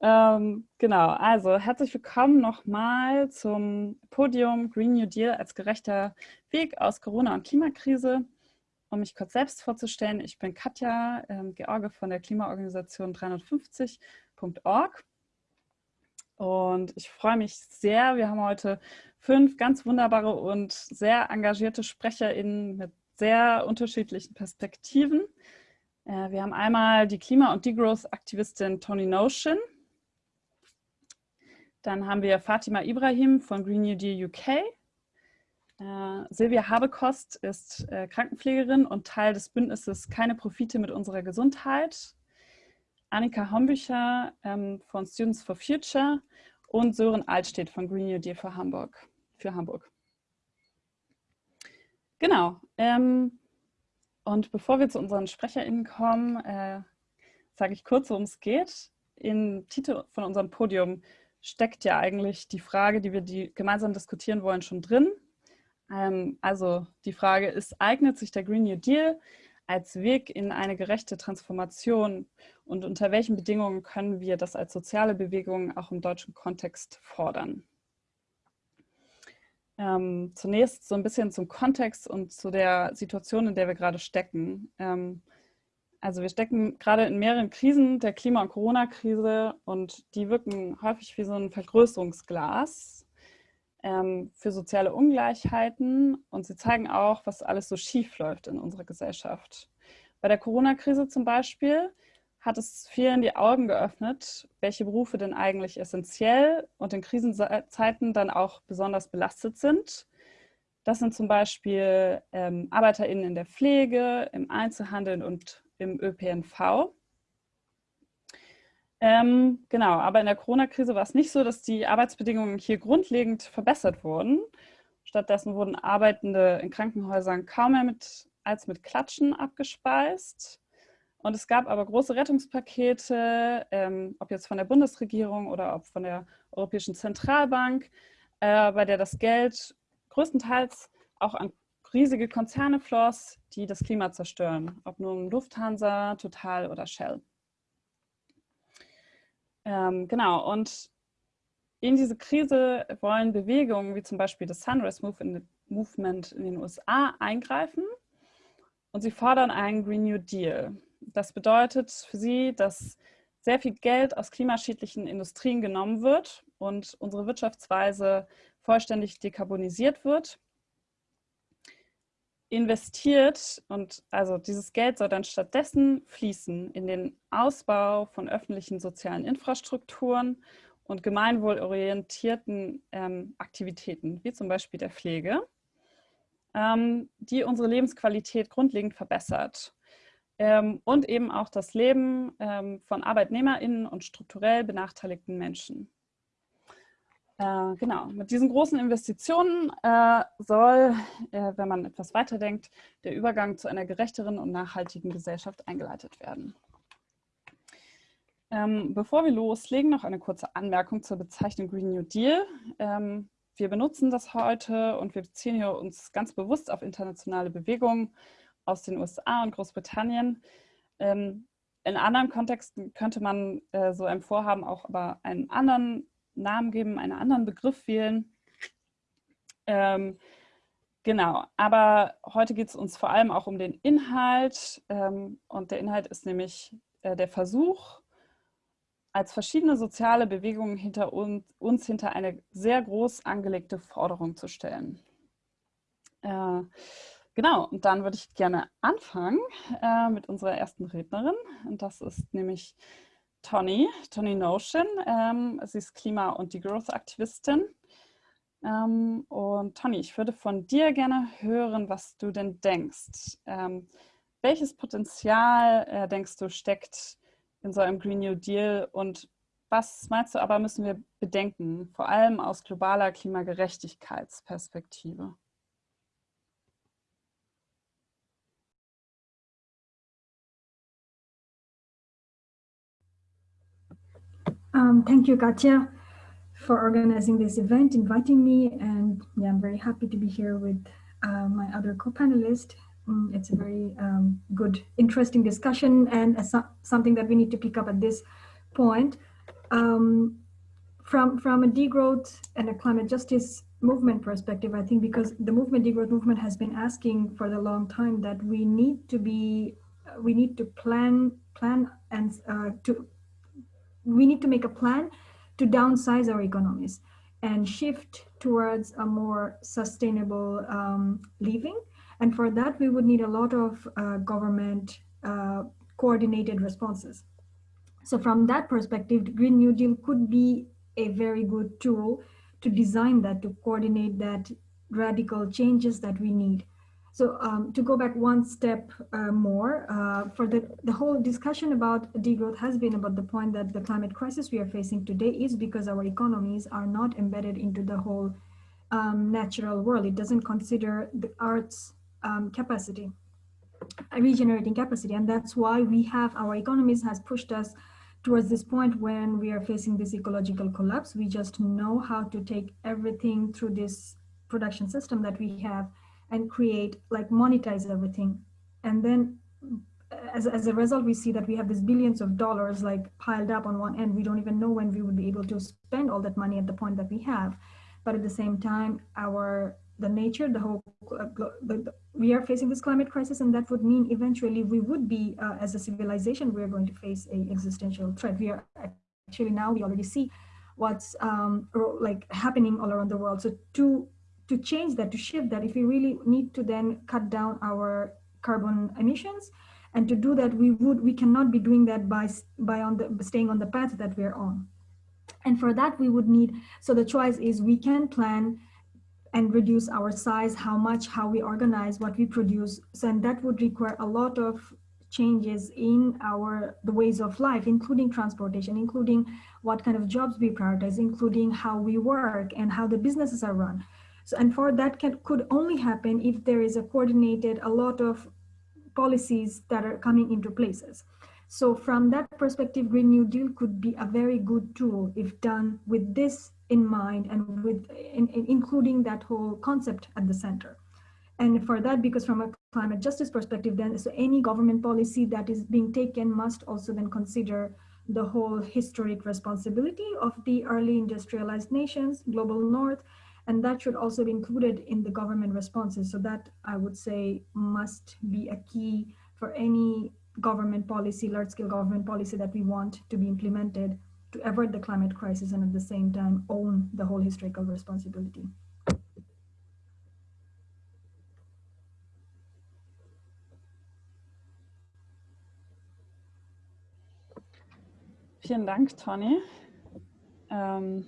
Ähm, genau, also herzlich willkommen nochmal zum Podium Green New Deal als gerechter Weg aus Corona- und Klimakrise. Um mich kurz selbst vorzustellen, ich bin Katja ähm, George von der Klimaorganisation 350.org und ich freue mich sehr. Wir haben heute fünf ganz wunderbare und sehr engagierte SprecherInnen mit sehr unterschiedlichen Perspektiven. Äh, wir haben einmal die Klima- und Degrowth-Aktivistin Tony Notion, dann haben wir Fatima Ibrahim von Green New Deal UK. Äh, Silvia Habekost ist äh, Krankenpflegerin und Teil des Bündnisses Keine Profite mit unserer Gesundheit. Annika Hombücher ähm, von Students for Future und Sören Altstedt von Green New Deal für Hamburg. Für Hamburg. Genau. Ähm, und bevor wir zu unseren SprecherInnen kommen, äh, sage ich kurz, worum es geht. Im Titel von unserem Podium steckt ja eigentlich die Frage, die wir die gemeinsam diskutieren wollen, schon drin. Ähm, also die Frage ist, eignet sich der Green New Deal als Weg in eine gerechte Transformation und unter welchen Bedingungen können wir das als soziale Bewegung auch im deutschen Kontext fordern? Ähm, zunächst so ein bisschen zum Kontext und zu der Situation, in der wir gerade stecken. Ähm, also wir stecken gerade in mehreren Krisen, der Klima- und Corona-Krise und die wirken häufig wie so ein Vergrößerungsglas ähm, für soziale Ungleichheiten und sie zeigen auch, was alles so schief läuft in unserer Gesellschaft. Bei der Corona-Krise zum Beispiel hat es vielen die Augen geöffnet, welche Berufe denn eigentlich essentiell und in Krisenzeiten dann auch besonders belastet sind. Das sind zum Beispiel ähm, ArbeiterInnen in der Pflege, im Einzelhandel und im ÖPNV. Ähm, genau, aber in der Corona-Krise war es nicht so, dass die Arbeitsbedingungen hier grundlegend verbessert wurden. Stattdessen wurden Arbeitende in Krankenhäusern kaum mehr mit, als mit Klatschen abgespeist. Und es gab aber große Rettungspakete, ähm, ob jetzt von der Bundesregierung oder ob von der Europäischen Zentralbank, äh, bei der das Geld größtenteils auch an riesige Konzerne floss, die das Klima zerstören, ob nun Lufthansa, Total oder Shell. Ähm, genau, und in diese Krise wollen Bewegungen wie zum Beispiel das Sunrise Movement in den USA eingreifen und sie fordern einen Green New Deal. Das bedeutet für sie, dass sehr viel Geld aus klimaschädlichen Industrien genommen wird und unsere Wirtschaftsweise vollständig dekarbonisiert wird investiert und also dieses Geld soll dann stattdessen fließen in den Ausbau von öffentlichen sozialen Infrastrukturen und gemeinwohlorientierten ähm, Aktivitäten, wie zum Beispiel der Pflege, ähm, die unsere Lebensqualität grundlegend verbessert ähm, und eben auch das Leben ähm, von ArbeitnehmerInnen und strukturell benachteiligten Menschen. Äh, genau, mit diesen großen Investitionen äh, soll, äh, wenn man etwas weiterdenkt, der Übergang zu einer gerechteren und nachhaltigen Gesellschaft eingeleitet werden. Ähm, bevor wir loslegen, noch eine kurze Anmerkung zur Bezeichnung Green New Deal. Ähm, wir benutzen das heute und wir beziehen hier uns ganz bewusst auf internationale Bewegungen aus den USA und Großbritannien. Ähm, in anderen Kontexten könnte man äh, so einem Vorhaben auch aber einen anderen Namen geben, einen anderen Begriff wählen. Ähm, genau, aber heute geht es uns vor allem auch um den Inhalt ähm, und der Inhalt ist nämlich äh, der Versuch, als verschiedene soziale Bewegungen hinter uns, uns hinter eine sehr groß angelegte Forderung zu stellen. Äh, genau, und dann würde ich gerne anfangen äh, mit unserer ersten Rednerin und das ist nämlich Tony, Tony Notion. Ähm, sie ist Klima- und Degrowth-Aktivistin. Ähm, und Tony, ich würde von dir gerne hören, was du denn denkst. Ähm, welches Potenzial, äh, denkst du, steckt in so einem Green New Deal und was meinst du aber, müssen wir bedenken, vor allem aus globaler Klimagerechtigkeitsperspektive? Um, thank you, Katya, for organizing this event, inviting me. And yeah, I'm very happy to be here with uh, my other co-panelist. Mm, it's a very um, good, interesting discussion and so something that we need to pick up at this point. um, from from a degrowth and a climate justice movement perspective, I think because the movement degrowth movement has been asking for the long time that we need to be we need to plan plan and uh, to we need to make a plan to downsize our economies and shift towards a more sustainable um, living. And for that, we would need a lot of uh, government uh, coordinated responses. So from that perspective, Green New Deal could be a very good tool to design that, to coordinate that radical changes that we need. So um, to go back one step uh, more, uh, for the, the whole discussion about degrowth has been about the point that the climate crisis we are facing today is because our economies are not embedded into the whole um, natural world. It doesn't consider the Earth's um, capacity, regenerating capacity. And that's why we have, our economies has pushed us towards this point when we are facing this ecological collapse. We just know how to take everything through this production system that we have and create like monetize everything. And then as, as a result we see that we have these billions of dollars like piled up on one end. We don't even know when we would be able to spend all that money at the point that we have. But at the same time our the nature the whole uh, the, we are facing this climate crisis and that would mean eventually we would be uh, as a civilization we're going to face a existential threat. We are actually now we already see what's um, like happening all around the world. So to to change that, to shift that, if we really need to then cut down our carbon emissions, and to do that, we would we cannot be doing that by by on the staying on the path that we're on. And for that, we would need. So the choice is we can plan and reduce our size, how much, how we organize, what we produce. So and that would require a lot of changes in our the ways of life, including transportation, including what kind of jobs we prioritize, including how we work and how the businesses are run. So, and for that can, could only happen if there is a coordinated, a lot of policies that are coming into places. So from that perspective, Green New Deal could be a very good tool if done with this in mind and with in, in including that whole concept at the center. And for that, because from a climate justice perspective, then so any government policy that is being taken must also then consider the whole historic responsibility of the early industrialized nations, global north, and that should also be included in the government responses. So that I would say must be a key for any government policy, large scale government policy that we want to be implemented to avert the climate crisis and at the same time own the whole historical responsibility. Vielen Dank, Tony. Ähm,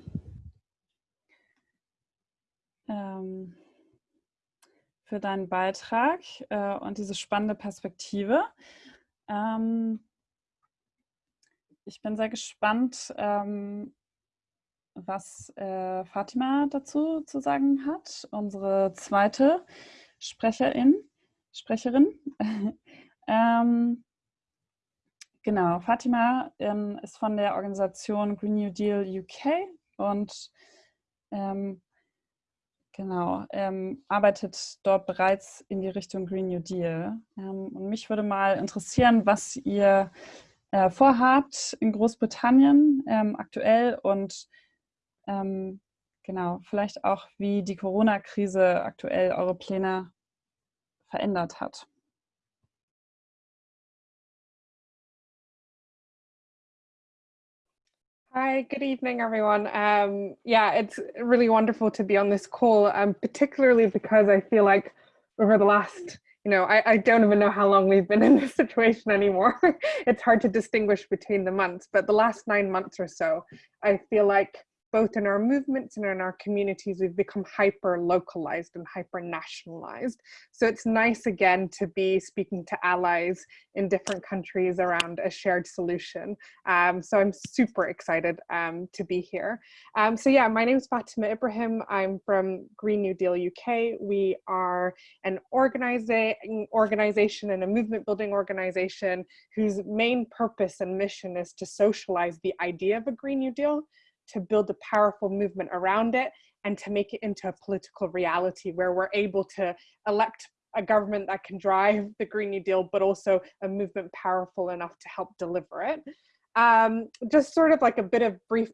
ähm, für deinen Beitrag äh, und diese spannende Perspektive. Ähm, ich bin sehr gespannt, ähm, was äh, Fatima dazu zu sagen hat, unsere zweite Sprecherin. Sprecherin. ähm, genau, Fatima ähm, ist von der Organisation Green New Deal UK und ähm, Genau, ähm, arbeitet dort bereits in die Richtung Green New Deal. Ähm, und mich würde mal interessieren, was ihr äh, vorhabt in Großbritannien ähm, aktuell und ähm, genau, vielleicht auch, wie die Corona-Krise aktuell eure Pläne verändert hat. Hi, good evening, everyone. Um, yeah, it's really wonderful to be on this call, um, particularly because I feel like over the last, you know, I, I don't even know how long we've been in this situation anymore. it's hard to distinguish between the months, but the last nine months or so, I feel like both in our movements and in our communities, we've become hyper localized and hyper nationalized. So it's nice again to be speaking to allies in different countries around a shared solution. Um, so I'm super excited um, to be here. Um, so yeah, my name is Fatima Ibrahim. I'm from Green New Deal UK. We are an organizing organization and a movement building organization whose main purpose and mission is to socialize the idea of a Green New Deal to build a powerful movement around it and to make it into a political reality where we're able to elect a government that can drive the Green New Deal, but also a movement powerful enough to help deliver it. Um, just sort of like a bit of brief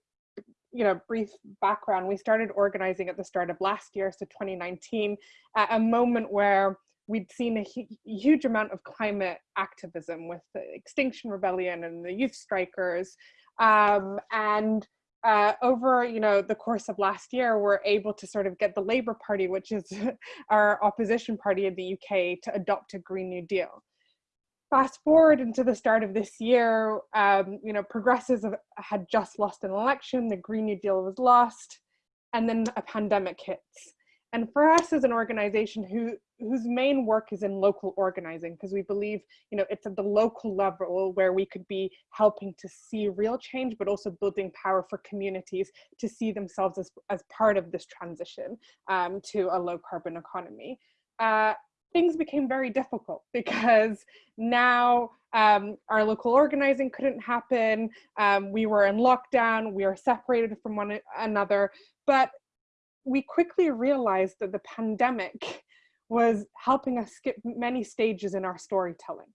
you know, brief background, we started organizing at the start of last year, so 2019, at a moment where we'd seen a hu huge amount of climate activism with the Extinction Rebellion and the youth strikers. Um, and uh, over you know the course of last year, we're able to sort of get the Labour Party, which is our opposition party in the UK, to adopt a Green New Deal fast forward into the start of this year, um, you know, progressives had just lost an election, the Green New Deal was lost, and then a pandemic hits. And for us as an organization who whose main work is in local organizing, because we believe, you know, it's at the local level where we could be helping to see real change, but also building power for communities to see themselves as, as part of this transition um, to a low carbon economy. Uh, things became very difficult because now um, our local organizing couldn't happen. Um, we were in lockdown, we are separated from one another, but we quickly realized that the pandemic was helping us skip many stages in our storytelling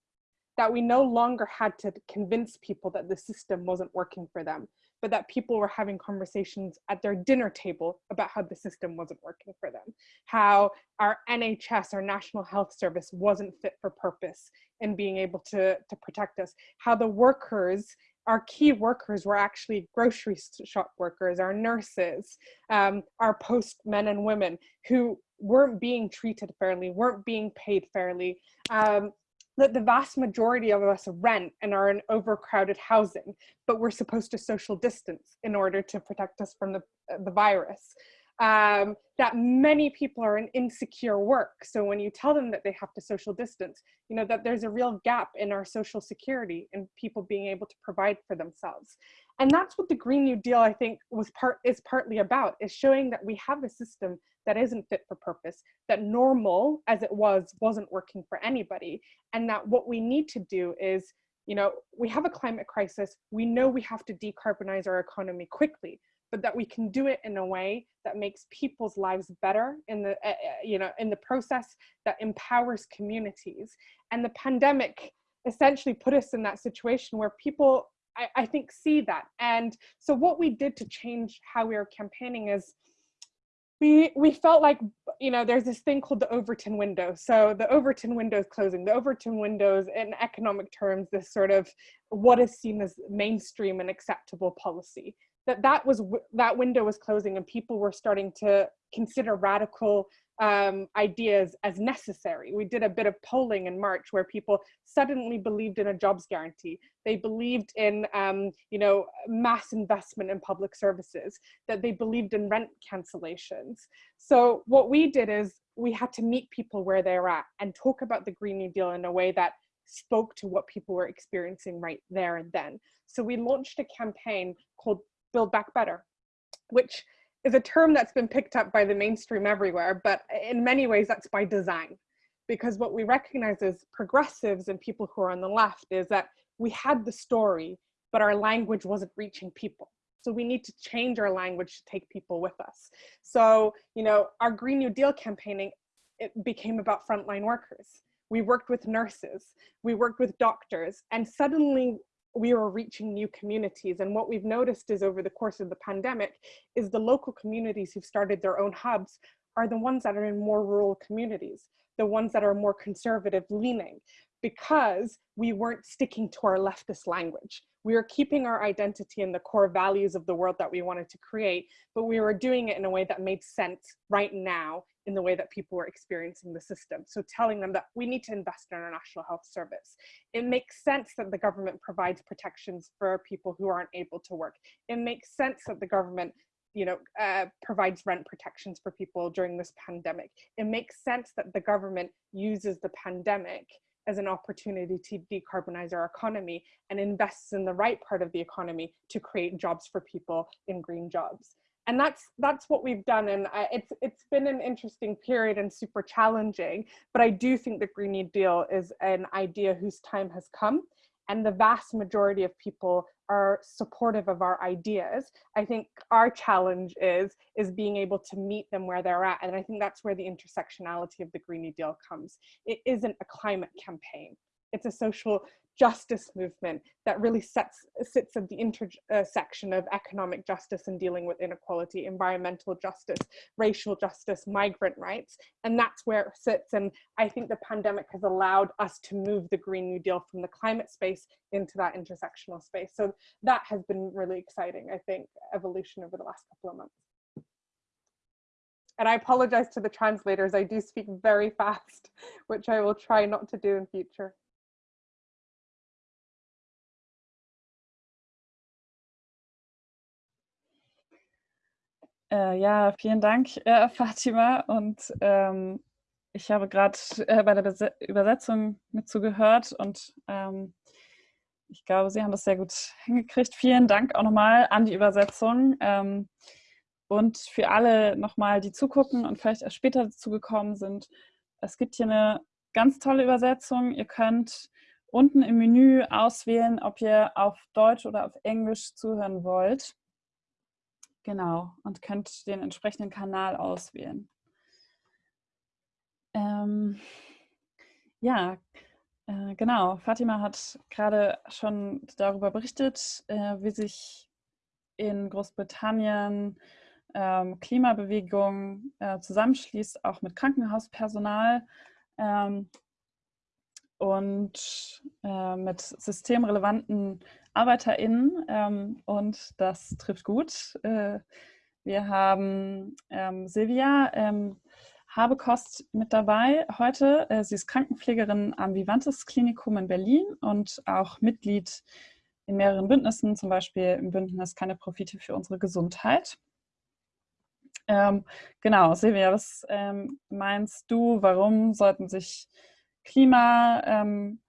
that we no longer had to convince people that the system wasn't working for them but that people were having conversations at their dinner table about how the system wasn't working for them, how our NHS, our National Health Service, wasn't fit for purpose in being able to, to protect us, how the workers our key workers were actually grocery shop workers, our nurses, um, our postmen and women who weren't being treated fairly, weren't being paid fairly, um, that the vast majority of us rent and are in overcrowded housing, but we're supposed to social distance in order to protect us from the, the virus. Um, that many people are in insecure work. So when you tell them that they have to social distance, you know, that there's a real gap in our social security and people being able to provide for themselves. And that's what the Green New Deal, I think, was part is partly about, is showing that we have a system that isn't fit for purpose, that normal as it was wasn't working for anybody, and that what we need to do is, you know, we have a climate crisis, we know we have to decarbonize our economy quickly, but that we can do it in a way that makes people's lives better in the, uh, you know, in the process that empowers communities. And the pandemic essentially put us in that situation where people I, I, think see that and so what we did to change how we were campaigning is we we felt like you know there's this thing called the Overton window. So the Overton window is closing. The Overton windows, in economic terms, this sort of what is seen as mainstream and acceptable policy. That that was that window was closing, and people were starting to consider radical um, ideas as necessary. We did a bit of polling in March where people suddenly believed in a jobs guarantee. They believed in, um, you know, mass investment in public services, that they believed in rent cancellations. So what we did is we had to meet people where they're at and talk about the Green New Deal in a way that spoke to what people were experiencing right there and then. So we launched a campaign called Build Back Better, which is a term that's been picked up by the mainstream everywhere, but in many ways that's by design. Because what we recognize as progressives and people who are on the left is that we had the story, but our language wasn't reaching people. So we need to change our language to take people with us. So, you know, our Green New Deal campaigning, it became about frontline workers. We worked with nurses, we worked with doctors, and suddenly we are reaching new communities. And what we've noticed is over the course of the pandemic is the local communities who've started their own hubs are the ones that are in more rural communities, the ones that are more conservative leaning, because we weren't sticking to our leftist language. We were keeping our identity and the core values of the world that we wanted to create, but we were doing it in a way that made sense right now in the way that people were experiencing the system. So telling them that we need to invest in our national health service. It makes sense that the government provides protections for people who aren't able to work. It makes sense that the government you know, uh, provides rent protections for people during this pandemic. It makes sense that the government uses the pandemic as an opportunity to decarbonize our economy and invests in the right part of the economy to create jobs for people in green jobs and that's that's what we've done and I, it's it's been an interesting period and super challenging but i do think the green new deal is an idea whose time has come and the vast majority of people are supportive of our ideas. I think our challenge is is being able to meet them where they're at and i think that's where the intersectionality of the green new deal comes. It isn't a climate campaign. It's a social justice movement that really sets, sits at the intersection of economic justice and dealing with inequality, environmental justice, racial justice, migrant rights. And that's where it sits. And I think the pandemic has allowed us to move the Green New Deal from the climate space into that intersectional space. So that has been really exciting, I think, evolution over the last couple of months. And I apologize to the translators. I do speak very fast, which I will try not to do in future. Äh, ja, vielen Dank, äh, Fatima. Und ähm, ich habe gerade äh, bei der Bes Übersetzung mitzugehört und ähm, ich glaube, Sie haben das sehr gut hingekriegt. Vielen Dank auch nochmal an die Übersetzung. Ähm, und für alle nochmal, die zugucken und vielleicht erst später dazugekommen sind, es gibt hier eine ganz tolle Übersetzung. Ihr könnt unten im Menü auswählen, ob ihr auf Deutsch oder auf Englisch zuhören wollt. Genau, und könnt den entsprechenden Kanal auswählen. Ähm, ja, äh, genau. Fatima hat gerade schon darüber berichtet, äh, wie sich in Großbritannien ähm, Klimabewegung äh, zusammenschließt, auch mit Krankenhauspersonal ähm, und äh, mit systemrelevanten ArbeiterInnen ähm, und das trifft gut. Äh, wir haben ähm, Silvia ähm, Habekost mit dabei heute. Äh, sie ist Krankenpflegerin am Vivantes Klinikum in Berlin und auch Mitglied in mehreren Bündnissen, zum Beispiel im Bündnis Keine Profite für unsere Gesundheit. Ähm, genau, Silvia, was ähm, meinst du, warum sollten sich Klima, ähm,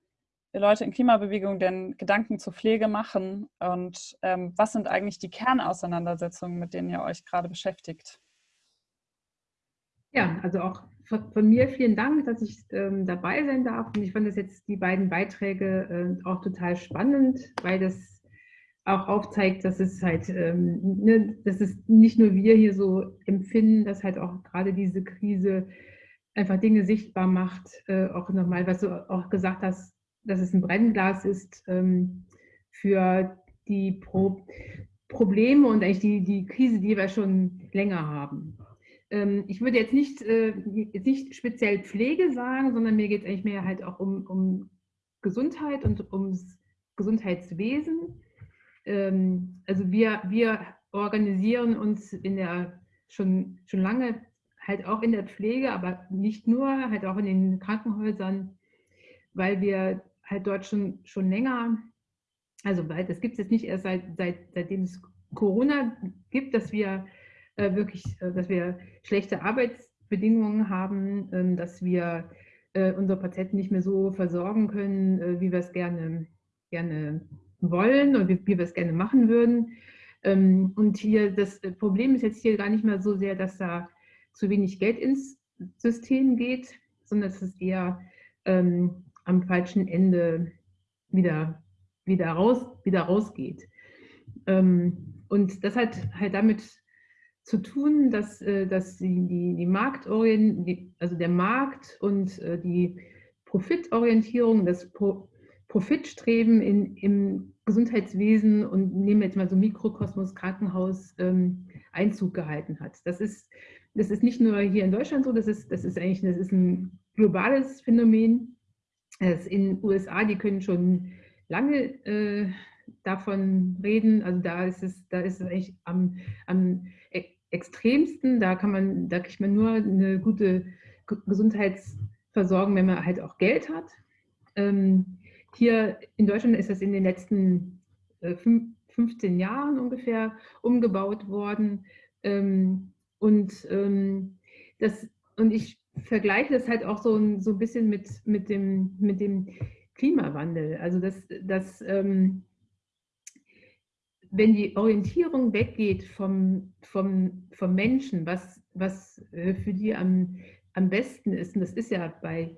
Leute in Klimabewegung denn Gedanken zur Pflege machen und ähm, was sind eigentlich die Kernauseinandersetzungen, mit denen ihr euch gerade beschäftigt? Ja, also auch von, mir vielen Dank, dass ich ähm, dabei sein darf und ich fand das jetzt die beiden Beiträge äh, auch total spannend, weil das auch aufzeigt, dass es halt, ähm, ne, dass es nicht nur wir hier so empfinden, dass halt auch gerade diese Krise einfach Dinge sichtbar macht, äh, auch nochmal, was du auch gesagt hast, dass es ein Brennglas ist ähm, für die Pro Probleme und eigentlich die, die Krise, die wir schon länger haben. Ähm, ich würde jetzt nicht, äh, nicht speziell Pflege sagen, sondern mir geht es eigentlich mehr halt auch um, um Gesundheit und ums Gesundheitswesen. Ähm, also wir, wir organisieren uns in der schon, schon lange halt auch in der Pflege, aber nicht nur, halt auch in den Krankenhäusern, weil wir halt dort schon, schon länger, also weil das gibt es jetzt nicht erst seit, seit, seitdem es Corona gibt, dass wir äh, wirklich, äh, dass wir schlechte Arbeitsbedingungen haben, äh, dass wir äh, unsere Patienten nicht mehr so versorgen können, äh, wie wir es gerne, gerne wollen und wie, wie wir es gerne machen würden. Ähm, und hier, das Problem ist jetzt hier gar nicht mehr so sehr, dass da zu wenig Geld ins System geht, sondern dass es eher ähm, am falschen Ende wieder, wieder, raus, wieder rausgeht. Ähm, und das hat halt damit zu tun, dass, äh, dass die, die, die Marktorient, also der Markt und äh, die Profitorientierung, das Pro Profitstreben in, im Gesundheitswesen und nehmen wir jetzt mal so Mikrokosmos Krankenhaus ähm, Einzug gehalten hat. Das ist, das ist nicht nur hier in Deutschland so, das ist, das ist eigentlich das ist ein globales Phänomen. Das in den USA, die können schon lange äh, davon reden. Also da ist es, da ist es eigentlich am, am e-, extremsten. Da kann man, da kriegt man nur eine gute Gesundheitsversorgung, wenn man halt auch Geld hat. Ähm, hier in Deutschland ist das in den letzten äh, 15 Jahren ungefähr umgebaut worden. Ähm, und, ähm, das, und ich vergleiche das halt auch so, so ein bisschen mit, mit, dem, mit dem Klimawandel. Also dass, dass ähm, wenn die Orientierung weggeht vom, vom, vom Menschen, was, was äh, für die am, am besten ist, und das ist ja bei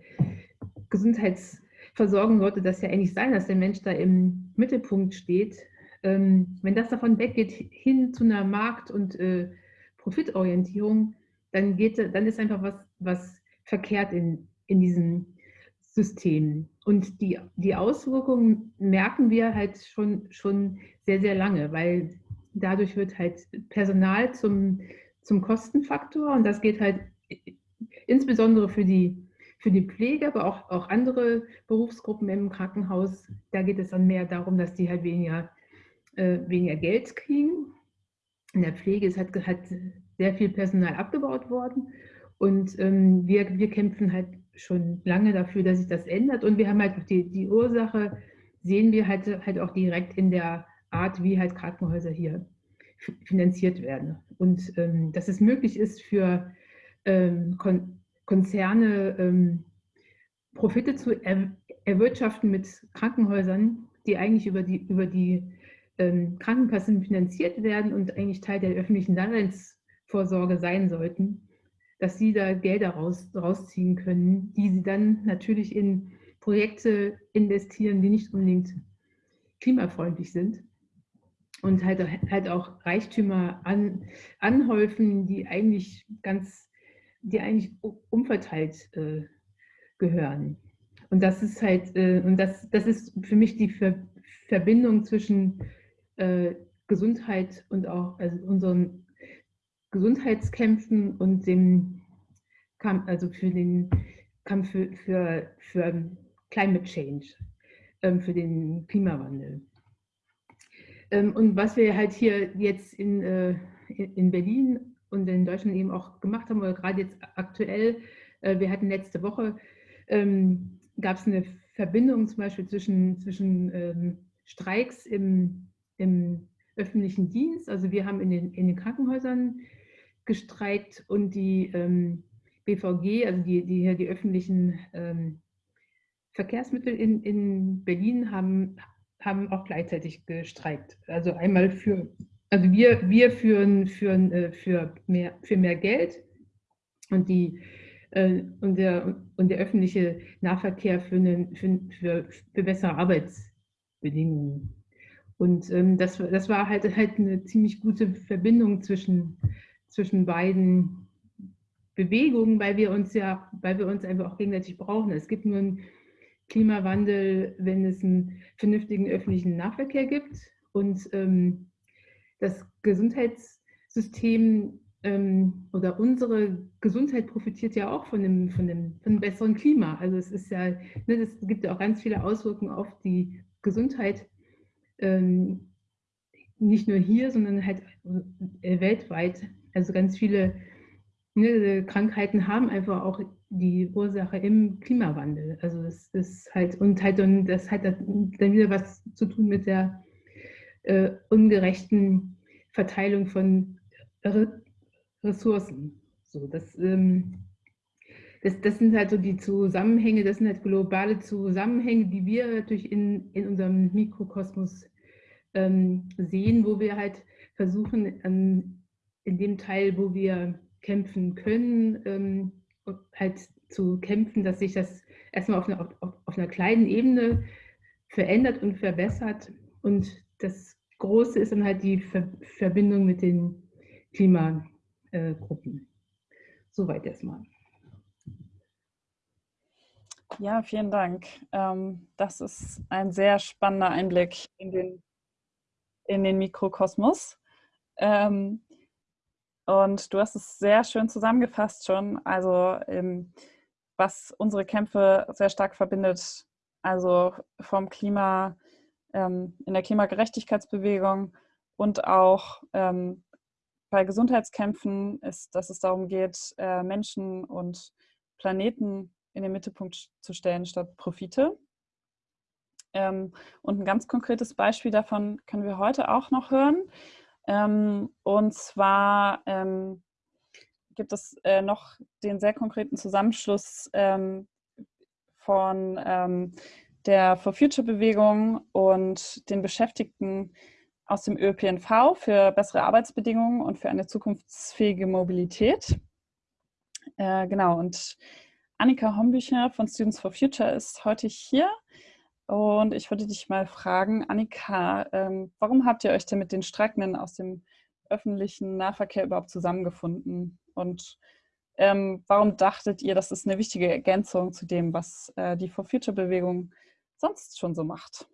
Gesundheitsversorgung sollte das ja eigentlich sein, dass der Mensch da im Mittelpunkt steht. Ähm, wenn das davon weggeht hin zu einer Markt- und äh, Profitorientierung, dann, geht, dann ist einfach was, was verkehrt in, in diesem System. Und die, die Auswirkungen merken wir halt schon, schon sehr, sehr lange, weil dadurch wird halt Personal zum, zum Kostenfaktor und das geht halt insbesondere für die, für die Pflege, aber auch, auch andere Berufsgruppen im Krankenhaus. Da geht es dann mehr darum, dass die halt weniger, äh, weniger Geld kriegen. In der Pflege ist halt, halt sehr viel Personal abgebaut worden und ähm, wir, wir kämpfen halt schon lange dafür, dass sich das ändert. Und wir haben halt die, die Ursache, sehen wir halt, halt auch direkt in der Art, wie halt Krankenhäuser hier finanziert werden. Und ähm, dass es möglich ist für ähm, Kon Konzerne ähm, Profite zu er erwirtschaften mit Krankenhäusern, die eigentlich über die, über die ähm, Krankenkassen finanziert werden und eigentlich Teil der öffentlichen Daseinsvorsorge sein sollten dass sie da Gelder raus, rausziehen können, die sie dann natürlich in Projekte investieren, die nicht unbedingt klimafreundlich sind und halt, halt auch Reichtümer an, anhäufen, die eigentlich ganz, die eigentlich umverteilt äh, gehören. Und das ist halt, äh, und das, das ist für mich die Ver Verbindung zwischen äh, Gesundheit und auch also unseren Gesundheitskämpfen und dem Kampf, also für den Kampf für, für, für Climate Change, ähm, für den Klimawandel. Ähm, und was wir halt hier jetzt in, äh, in Berlin und in Deutschland eben auch gemacht haben, oder gerade jetzt aktuell, äh, wir hatten letzte Woche, ähm, gab es eine Verbindung zum Beispiel zwischen, zwischen Streiks im, im öffentlichen Dienst. Also wir haben in den, in den Krankenhäusern gestreikt und die ähm, BVG, also die, die, die öffentlichen ähm, Verkehrsmittel in, in Berlin haben, haben auch gleichzeitig gestreikt. Also einmal für, also wir, wir führen, führen äh, für, mehr, für mehr Geld und, die, äh, und, der, und der öffentliche Nahverkehr für, eine, für, für, für bessere Arbeitsbedingungen. Und ähm, das, das war halt, halt eine ziemlich gute Verbindung zwischen zwischen beiden Bewegungen, weil wir uns ja, weil wir uns einfach auch gegenseitig brauchen. Es gibt nur einen Klimawandel, wenn es einen vernünftigen öffentlichen Nahverkehr gibt und ähm, das Gesundheitssystem ähm, oder unsere Gesundheit profitiert ja auch von dem, von, dem, von einem besseren Klima. Also es ist ja, ne, es gibt ja auch ganz viele Auswirkungen auf die Gesundheit, ähm, nicht nur hier, sondern halt äh, weltweit. Also ganz viele ne, Krankheiten haben einfach auch die Ursache im Klimawandel. Also es ist halt, und halt, und das hat dann wieder was zu tun mit der äh, ungerechten Verteilung von Re Ressourcen. So, das, ähm, das, das sind halt so die Zusammenhänge, das sind halt globale Zusammenhänge, die wir natürlich in, in unserem Mikrokosmos ähm, sehen, wo wir halt versuchen, an in dem Teil, wo wir kämpfen können, ähm, halt zu kämpfen, dass sich das erstmal auf einer, auf, auf einer kleinen Ebene verändert und verbessert. Und das Große ist dann halt die Ver Verbindung mit den Klimagruppen. Soweit erstmal. Ja, vielen Dank. Ähm, das ist ein sehr spannender Einblick in den, in den Mikrokosmos. Ähm, und du hast es sehr schön zusammengefasst schon, also ähm, was unsere Kämpfe sehr stark verbindet, also vom Klima, in der Klimagerechtigkeitsbewegung und auch bei Gesundheitskämpfen ist, dass es darum geht, äh, Menschen und Planeten in den Mittelpunkt zu stellen statt Profite. Ähm, und ein ganz konkretes Beispiel davon können wir heute auch noch hören. Ähm, und zwar ähm, gibt es äh, noch den sehr konkreten Zusammenschluss ähm, von ähm, der For Future Bewegung und den Beschäftigten aus dem ÖPNV für bessere Arbeitsbedingungen und für eine zukunftsfähige Mobilität. Äh, genau, und Annika Hombücher von Students for Future ist heute hier und ich würde dich mal fragen, Annika, ähm, warum habt ihr euch denn mit den Streikenden aus dem öffentlichen Nahverkehr überhaupt zusammengefunden? Und Ähm, warum dachtet ihr, das ist eine wichtige Ergänzung zu dem, was äh, die For Future Bewegung sonst schon so macht?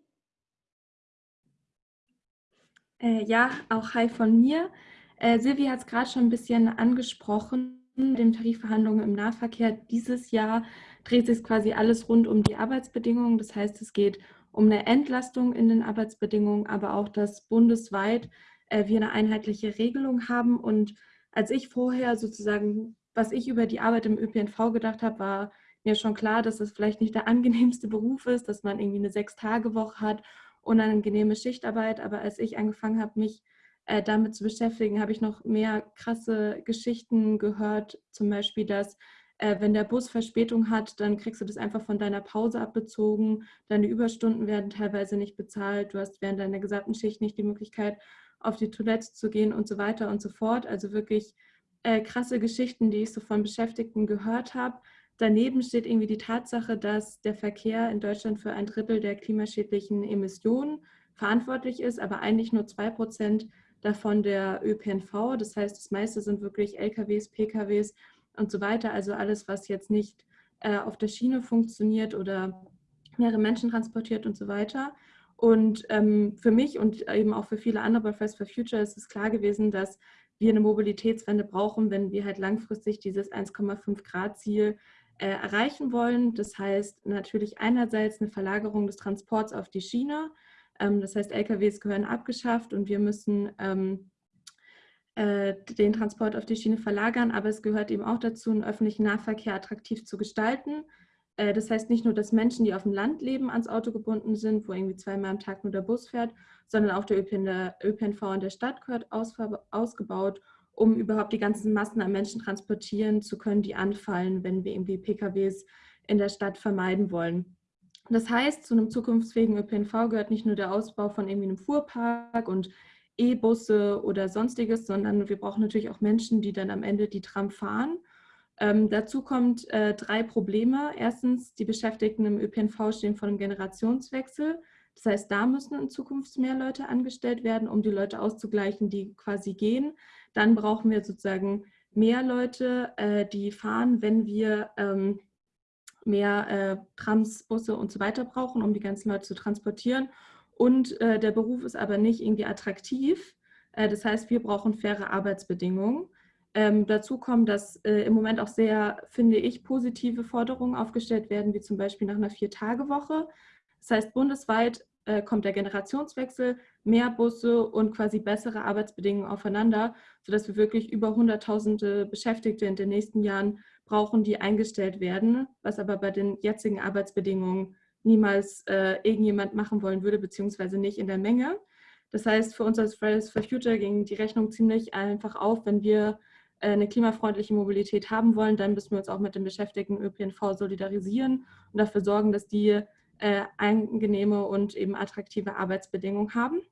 Äh, ja, auch hi von mir. Äh, Silvi hat es gerade schon ein bisschen angesprochen, den Tarifverhandlungen im Nahverkehr. Dieses Jahr dreht sich quasi alles rund um die Arbeitsbedingungen. Das heißt, es geht um eine Entlastung in den Arbeitsbedingungen, aber auch, dass bundesweit äh, wir eine einheitliche Regelung haben. Und als ich vorher sozusagen, was ich über die Arbeit im ÖPNV gedacht habe, war mir schon klar, dass es vielleicht nicht der angenehmste Beruf ist, dass man irgendwie eine Sechs-Tage-Woche hat, unangenehme Schichtarbeit. Aber als ich angefangen habe, mich äh, damit zu beschäftigen, habe ich noch mehr krasse Geschichten gehört. Zum Beispiel, dass äh, wenn der Bus Verspätung hat, dann kriegst du das einfach von deiner Pause abbezogen. Deine Überstunden werden teilweise nicht bezahlt. Du hast während deiner gesamten Schicht nicht die Möglichkeit, auf die Toilette zu gehen und so weiter und so fort. Also wirklich äh, krasse Geschichten, die ich so von Beschäftigten gehört habe. Daneben steht irgendwie die Tatsache, dass der Verkehr in Deutschland für ein Drittel der klimaschädlichen Emissionen verantwortlich ist, aber eigentlich nur zwei Prozent davon der ÖPNV. Das heißt, das meiste sind wirklich LKWs, PKWs und so weiter. Also alles, was jetzt nicht äh, auf der Schiene funktioniert oder mehrere Menschen transportiert und so weiter. Und ähm, für mich und eben auch für viele andere bei Fridays for Future ist es klar gewesen, dass wir eine Mobilitätswende brauchen, wenn wir halt langfristig dieses 1,5 Grad Ziel äh, erreichen wollen. Das heißt natürlich einerseits eine Verlagerung des Transports auf die Schiene. Ähm, das heißt, LKWs gehören abgeschafft und wir müssen ähm, äh, den Transport auf die Schiene verlagern, aber es gehört eben auch dazu, einen öffentlichen Nahverkehr attraktiv zu gestalten. Äh, das heißt nicht nur, dass Menschen, die auf dem Land leben, ans Auto gebunden sind, wo irgendwie zweimal am Tag nur der Bus fährt, sondern auch der ÖPNV in der Stadt gehört ausgebaut, um überhaupt die ganzen Massen an Menschen transportieren zu können, die anfallen, wenn wir irgendwie PKWs in der Stadt vermeiden wollen. Das heißt, zu einem zukunftsfähigen ÖPNV gehört nicht nur der Ausbau von irgendwie einem Fuhrpark und E-Busse oder sonstiges, sondern wir brauchen natürlich auch Menschen, die dann am Ende die Tram fahren. Ähm, dazu kommt äh, drei Probleme. Erstens, die Beschäftigten im ÖPNV stehen vor einem Generationswechsel. Das heißt, da müssen in Zukunft mehr Leute angestellt werden, um die Leute auszugleichen, die quasi gehen. Dann brauchen wir sozusagen mehr Leute, äh, die fahren, wenn wir ähm, mehr äh, Trams, Busse und so weiter brauchen, um die ganzen Leute zu transportieren und äh, der Beruf ist aber nicht irgendwie attraktiv. Äh, das heißt, wir brauchen faire Arbeitsbedingungen. Ähm, dazu kommen, dass äh, im Moment auch sehr, finde ich, positive Forderungen aufgestellt werden, wie zum Beispiel nach einer Vier-Tage-Woche. Das heißt, bundesweit äh, kommt der Generationswechsel, mehr Busse und quasi bessere Arbeitsbedingungen aufeinander, sodass wir wirklich über hunderttausende Beschäftigte in den nächsten Jahren brauchen, die eingestellt werden, was aber bei den jetzigen Arbeitsbedingungen niemals äh, irgendjemand machen wollen würde, beziehungsweise nicht in der Menge. Das heißt, für uns als Fridays for Future ging die Rechnung ziemlich einfach auf, wenn wir äh, eine klimafreundliche Mobilität haben wollen, dann müssen wir uns auch mit den Beschäftigten ÖPNV solidarisieren und dafür sorgen, dass die äh, angenehme und eben attraktive Arbeitsbedingungen haben.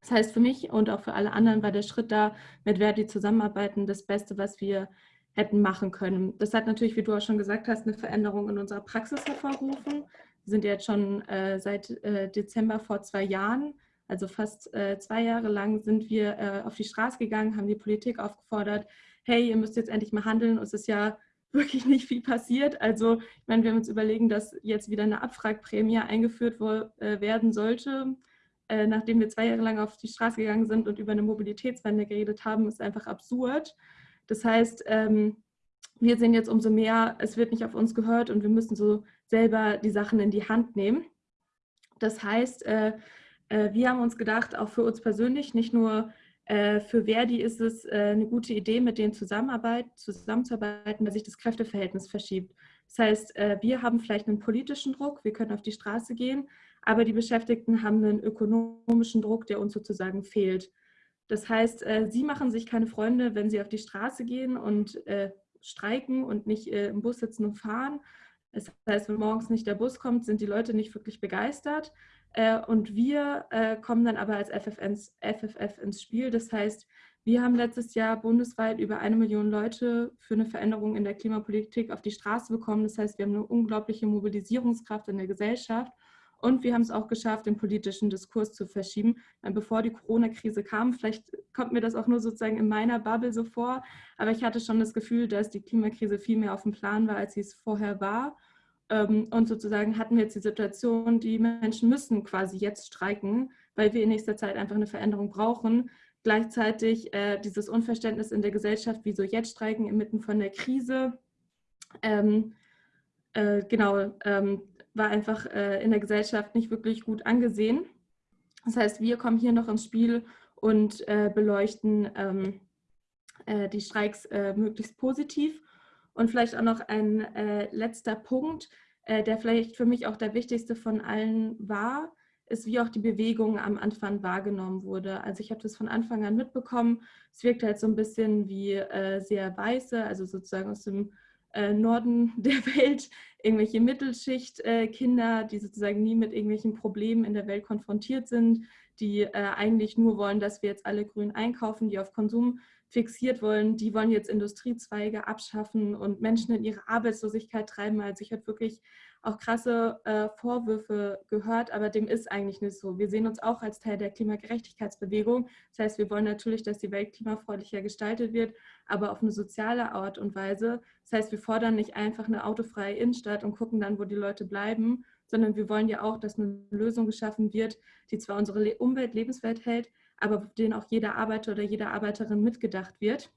Das heißt, für mich und auch für alle anderen war der Schritt da, mit Verdi zusammenarbeiten, das Beste, was wir hätten machen können. Das hat natürlich, wie du auch schon gesagt hast, eine Veränderung in unserer Praxis hervorgerufen. Wir sind jetzt schon äh, seit äh, Dezember vor zwei Jahren, also fast äh, zwei Jahre lang, sind wir äh, auf die Straße gegangen, haben die Politik aufgefordert, hey, ihr müsst jetzt endlich mal handeln. es ist ja wirklich nicht viel passiert. Also, ich meine, wir haben uns überlegen, dass jetzt wieder eine Abfragprämie eingeführt äh, werden sollte. Äh, nachdem wir zwei Jahre lang auf die Straße gegangen sind und über eine Mobilitätswende geredet haben, ist einfach absurd. Das heißt, ähm, wir sehen jetzt umso mehr, es wird nicht auf uns gehört und wir müssen so selber die Sachen in die Hand nehmen. Das heißt, äh, äh, wir haben uns gedacht, auch für uns persönlich, nicht nur für Verdi ist es äh, eine gute Idee, mit denen zusammenzuarbeiten, dass sich das Kräfteverhältnis verschiebt. Das heißt, äh, wir haben vielleicht einen politischen Druck, wir können auf die Straße gehen, aber die Beschäftigten haben einen ökonomischen Druck, der uns sozusagen fehlt. Das heißt, äh, sie machen sich keine Freunde, wenn sie auf die Straße gehen und streiken und nicht im Bus sitzen und fahren, das heißt, wenn morgens nicht der Bus kommt, sind die Leute nicht wirklich begeistert. Äh, und wir äh, kommen dann aber als FFF ins Spiel. Das heißt, wir haben letztes Jahr bundesweit über eine Million Leute für eine Veränderung in der Klimapolitik auf die Straße bekommen. Das heißt, wir haben eine unglaubliche Mobilisierungskraft in der Gesellschaft. Und wir haben es auch geschafft, den politischen Diskurs zu verschieben. Bevor die Corona-Krise kam, vielleicht kommt mir das auch nur sozusagen in meiner Bubble so vor, aber ich hatte schon das Gefühl, dass die Klimakrise viel mehr auf dem Plan war, als sie es vorher war. Ähm, und sozusagen hatten wir jetzt die Situation, die Menschen müssen quasi jetzt streiken, weil wir in nächster Zeit einfach eine Veränderung brauchen. Gleichzeitig äh, dieses Unverständnis in der Gesellschaft, wieso jetzt streiken inmitten von der Krise. Ähm, äh, genau, ähm, war einfach äh, in der Gesellschaft nicht wirklich gut angesehen. Das heißt, wir kommen hier noch ins Spiel und äh, beleuchten ähm, äh, die Streiks möglichst positiv. Und vielleicht auch noch ein äh, letzter Punkt, äh, der vielleicht für mich auch der wichtigste von allen war, ist, wie auch die Bewegung am Anfang wahrgenommen wurde. Also ich habe das von Anfang an mitbekommen. Es wirkt halt so ein bisschen wie sehr weiße, also sozusagen aus dem äh, Norden der Welt, irgendwelche Mittelschicht-Kinder, äh, die sozusagen nie mit irgendwelchen Problemen in der Welt konfrontiert sind, die äh, eigentlich nur wollen, dass wir jetzt alle grün einkaufen, die auf Konsum fixiert wollen, die wollen jetzt Industriezweige abschaffen und Menschen in ihre Arbeitslosigkeit treiben. Also ich habe wirklich auch krasse äh, Vorwürfe gehört, aber dem ist eigentlich nicht so. Wir sehen uns auch als Teil der Klimagerechtigkeitsbewegung. Das heißt, wir wollen natürlich, dass die Welt klimafreundlicher gestaltet wird, aber auf eine soziale Art und Weise. Das heißt, wir fordern nicht einfach eine autofreie Innenstadt und gucken dann, wo die Leute bleiben, sondern wir wollen ja auch, dass eine Lösung geschaffen wird, die zwar unsere Umwelt lebenswert hält, aber denen auch jeder Arbeiter oder jede Arbeiterin mitgedacht wird.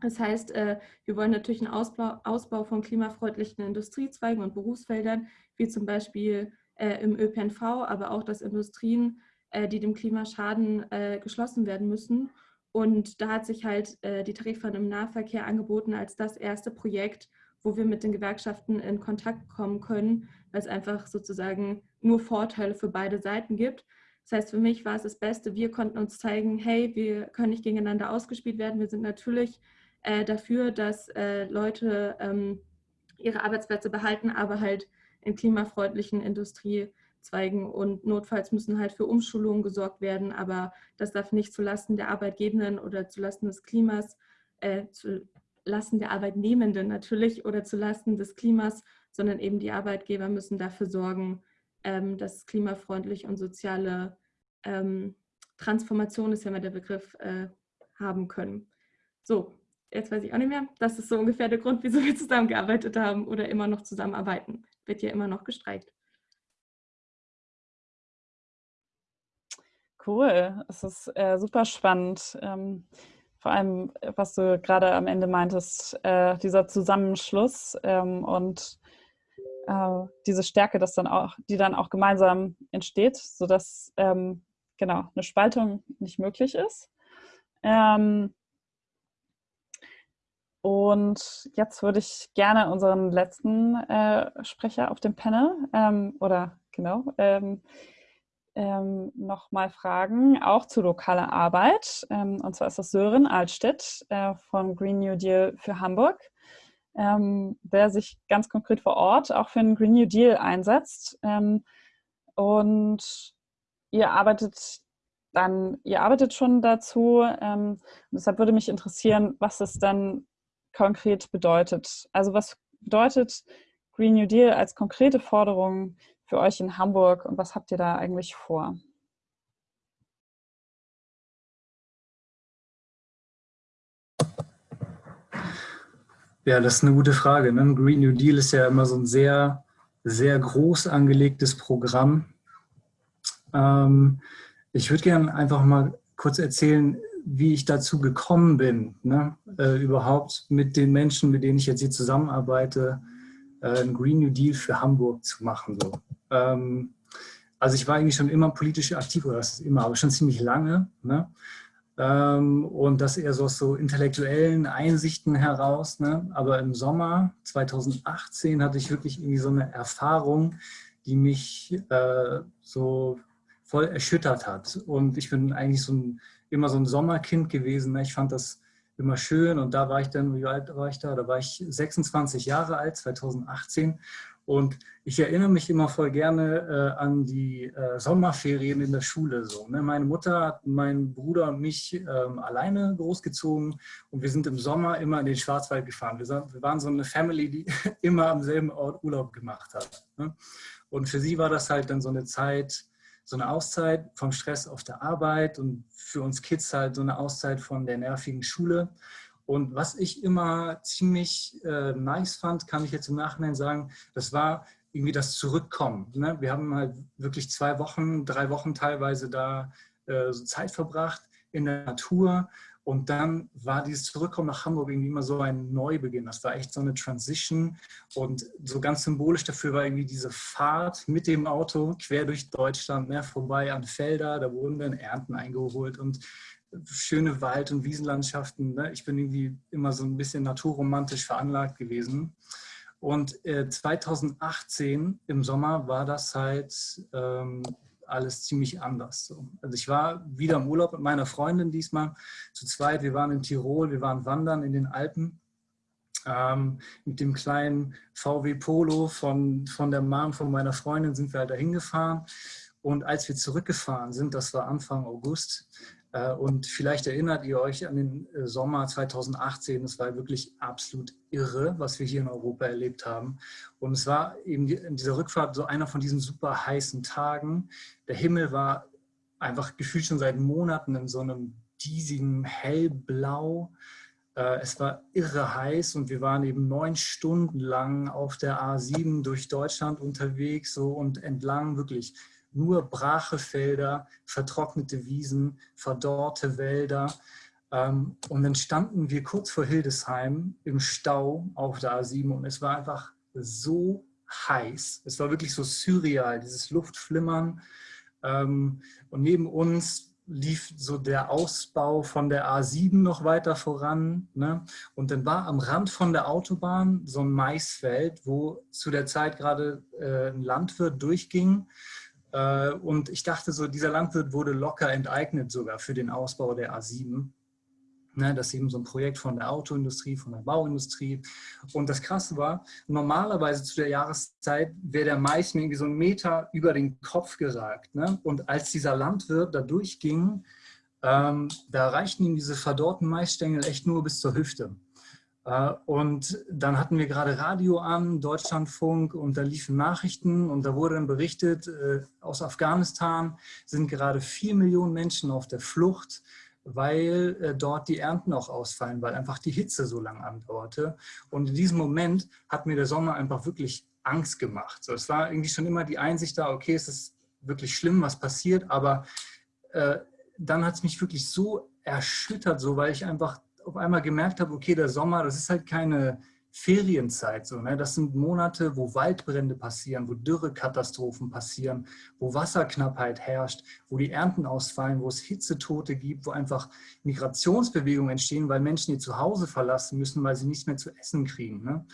Das heißt, äh, wir wollen natürlich einen Ausbau, Ausbau von klimafreundlichen Industriezweigen und Berufsfeldern, wie zum Beispiel äh, im ÖPNV, aber auch, dass Industrien, äh, die dem Klima schaden, geschlossen werden müssen. Und da hat sich halt die Tarifverhandlung im Nahverkehr angeboten als das erste Projekt, wo wir mit den Gewerkschaften in Kontakt kommen können, weil es einfach sozusagen nur Vorteile für beide Seiten gibt. Das heißt, für mich war es das Beste, wir konnten uns zeigen, hey, wir können nicht gegeneinander ausgespielt werden. Wir sind natürlich äh, dafür, dass äh, Leute ähm, ihre Arbeitsplätze behalten, aber halt in klimafreundlichen Industriezweigen und notfalls müssen halt für Umschulungen gesorgt werden, aber das darf nicht zulasten der Arbeitgebenden oder zulasten des Klimas, äh, zulasten der Arbeitnehmenden natürlich oder zulasten des Klimas, sondern eben die Arbeitgeber müssen dafür sorgen, ähm, dass klimafreundlich und soziale ähm, Transformation ist ja mal der Begriff, äh, haben können. So, jetzt weiß ich auch nicht mehr. Das ist so ungefähr der Grund, wieso wir zusammengearbeitet haben oder immer noch zusammenarbeiten. Wird ja immer noch gestreikt. Cool, es ist äh, super spannend. Ähm, vor allem, was du gerade am Ende meintest, äh, dieser Zusammenschluss ähm, und äh, diese Stärke, dass dann auch, die dann auch gemeinsam entsteht, sodass ähm, genau eine Spaltung nicht möglich ist. Ähm, und jetzt würde ich gerne unseren letzten äh, Sprecher auf dem Panel ähm, oder genau ähm, ähm, nochmal fragen, auch zu lokaler Arbeit. Ähm, und zwar ist das Sören Altstedt äh, von Green New Deal für Hamburg, ähm, der sich ganz konkret vor Ort auch für einen Green New Deal einsetzt. Ähm, und ihr arbeitet dann, ihr arbeitet schon dazu. deshalb würde mich interessieren, was es dann konkret bedeutet. Also was bedeutet Green New Deal als konkrete Forderung für euch in Hamburg und was habt ihr da eigentlich vor? Ja, das ist eine gute Frage. Ne? Green New Deal ist ja immer so ein sehr, sehr groß angelegtes Programm. Ähm, ich würde gerne einfach mal kurz erzählen, wie ich dazu gekommen bin, ne? äh, überhaupt mit den Menschen, mit denen ich jetzt hier zusammenarbeite, äh, einen Green New Deal für Hamburg zu machen. So. Ähm, also ich war eigentlich schon immer politisch aktiv, oder das ist immer, aber schon ziemlich lange. Ne? Ähm, und das eher so aus so intellektuellen Einsichten heraus. Ne? Aber im Sommer 2018 hatte ich wirklich irgendwie so eine Erfahrung, die mich äh, so voll erschüttert hat. Und ich bin eigentlich so ein immer so ein Sommerkind gewesen. Ne? Ich fand das immer schön und da war ich dann, wie alt war ich da? Da war ich 26 Jahre alt, 2018 und ich erinnere mich immer voll gerne äh, an die äh, Sommerferien in der Schule. So, ne? Meine Mutter hat meinen Bruder und mich ähm, alleine großgezogen und wir sind im Sommer immer in den Schwarzwald gefahren. Wir, wir waren so eine Family, die immer am selben Ort Urlaub gemacht hat. Ne? Und für sie war das halt dann so eine Zeit, so eine Auszeit vom Stress auf der Arbeit und für uns Kids halt so eine Auszeit von der nervigen Schule. Und was ich immer ziemlich äh, nice fand, kann ich jetzt im Nachhinein sagen, das war irgendwie das Zurückkommen. Ne? Wir haben halt wirklich zwei Wochen, drei Wochen teilweise da äh, so Zeit verbracht in der Natur und dann war dieses Zurückkommen nach Hamburg irgendwie immer so ein Neubeginn. Das war echt so eine Transition. Und so ganz symbolisch dafür war irgendwie diese Fahrt mit dem Auto quer durch Deutschland, mehr vorbei an Felder. Da wurden dann Ernten eingeholt und schöne Wald- und Wiesenlandschaften. Ne? Ich bin irgendwie immer so ein bisschen naturromantisch veranlagt gewesen. Und äh, 2018 im Sommer war das halt ähm, alles ziemlich anders. So. Also ich war wieder im Urlaub mit meiner Freundin diesmal zu zweit. Wir waren in Tirol, wir waren wandern in den Alpen. Ähm, mit dem kleinen VW Polo von, von der Mom von meiner Freundin sind wir halt dahin gefahren. Und als wir zurückgefahren sind, das war Anfang August, äh, und vielleicht erinnert ihr euch an den äh, Sommer 2018, es war wirklich absolut irre, was wir hier in Europa erlebt haben. Und es war eben in dieser Rückfahrt so einer von diesen super heißen Tagen. Der Himmel war einfach gefühlt schon seit Monaten in so einem diesigen Hellblau. Äh, es war irre heiß und wir waren eben neun Stunden lang auf der A7 durch Deutschland unterwegs so und entlang wirklich nur brache Felder, vertrocknete Wiesen, verdorrte Wälder. Ähm, und dann standen wir kurz vor Hildesheim im Stau auf der A7 und es war einfach so heiß. Es war wirklich so surreal, dieses Luftflimmern. Ähm, und neben uns lief so der Ausbau von der A7 noch weiter voran. Ne? Und dann war am Rand von der Autobahn so ein Maisfeld, wo zu der Zeit gerade äh, ein Landwirt durchging. Äh, und ich dachte so, dieser Landwirt wurde locker enteignet sogar für den Ausbau der A7. Ne, das ist eben so ein Projekt von der Autoindustrie, von der Bauindustrie. Und das Krasse war, normalerweise zu der Jahreszeit wäre der Mais mir irgendwie so einen Meter über den Kopf geragt. Ne? Und als dieser Landwirt da durchging, ähm, da reichten ihm diese verdorrten Maisstängel echt nur bis zur Hüfte. Äh, und dann hatten wir gerade Radio an, Deutschlandfunk, und da liefen Nachrichten und da wurde dann berichtet, äh, aus Afghanistan sind gerade vier Millionen Menschen auf der Flucht, weil äh, dort die Ernten auch ausfallen, weil einfach die Hitze so lange andauerte. Und in diesem Moment hat mir der Sommer einfach wirklich Angst gemacht. So, es war irgendwie schon immer die Einsicht da, okay, es ist wirklich schlimm, was passiert, aber äh, dann hat es mich wirklich so erschüttert, so weil ich einfach auf einmal gemerkt habe, okay, der Sommer, das ist halt keine Ferienzeit. So, ne? Das sind Monate, wo Waldbrände passieren, wo Dürrekatastrophen passieren, wo Wasserknappheit herrscht, wo die Ernten ausfallen, wo es Hitzetote gibt, wo einfach Migrationsbewegungen entstehen, weil Menschen ihr Zuhause verlassen müssen, weil sie nichts mehr zu essen kriegen. Ne?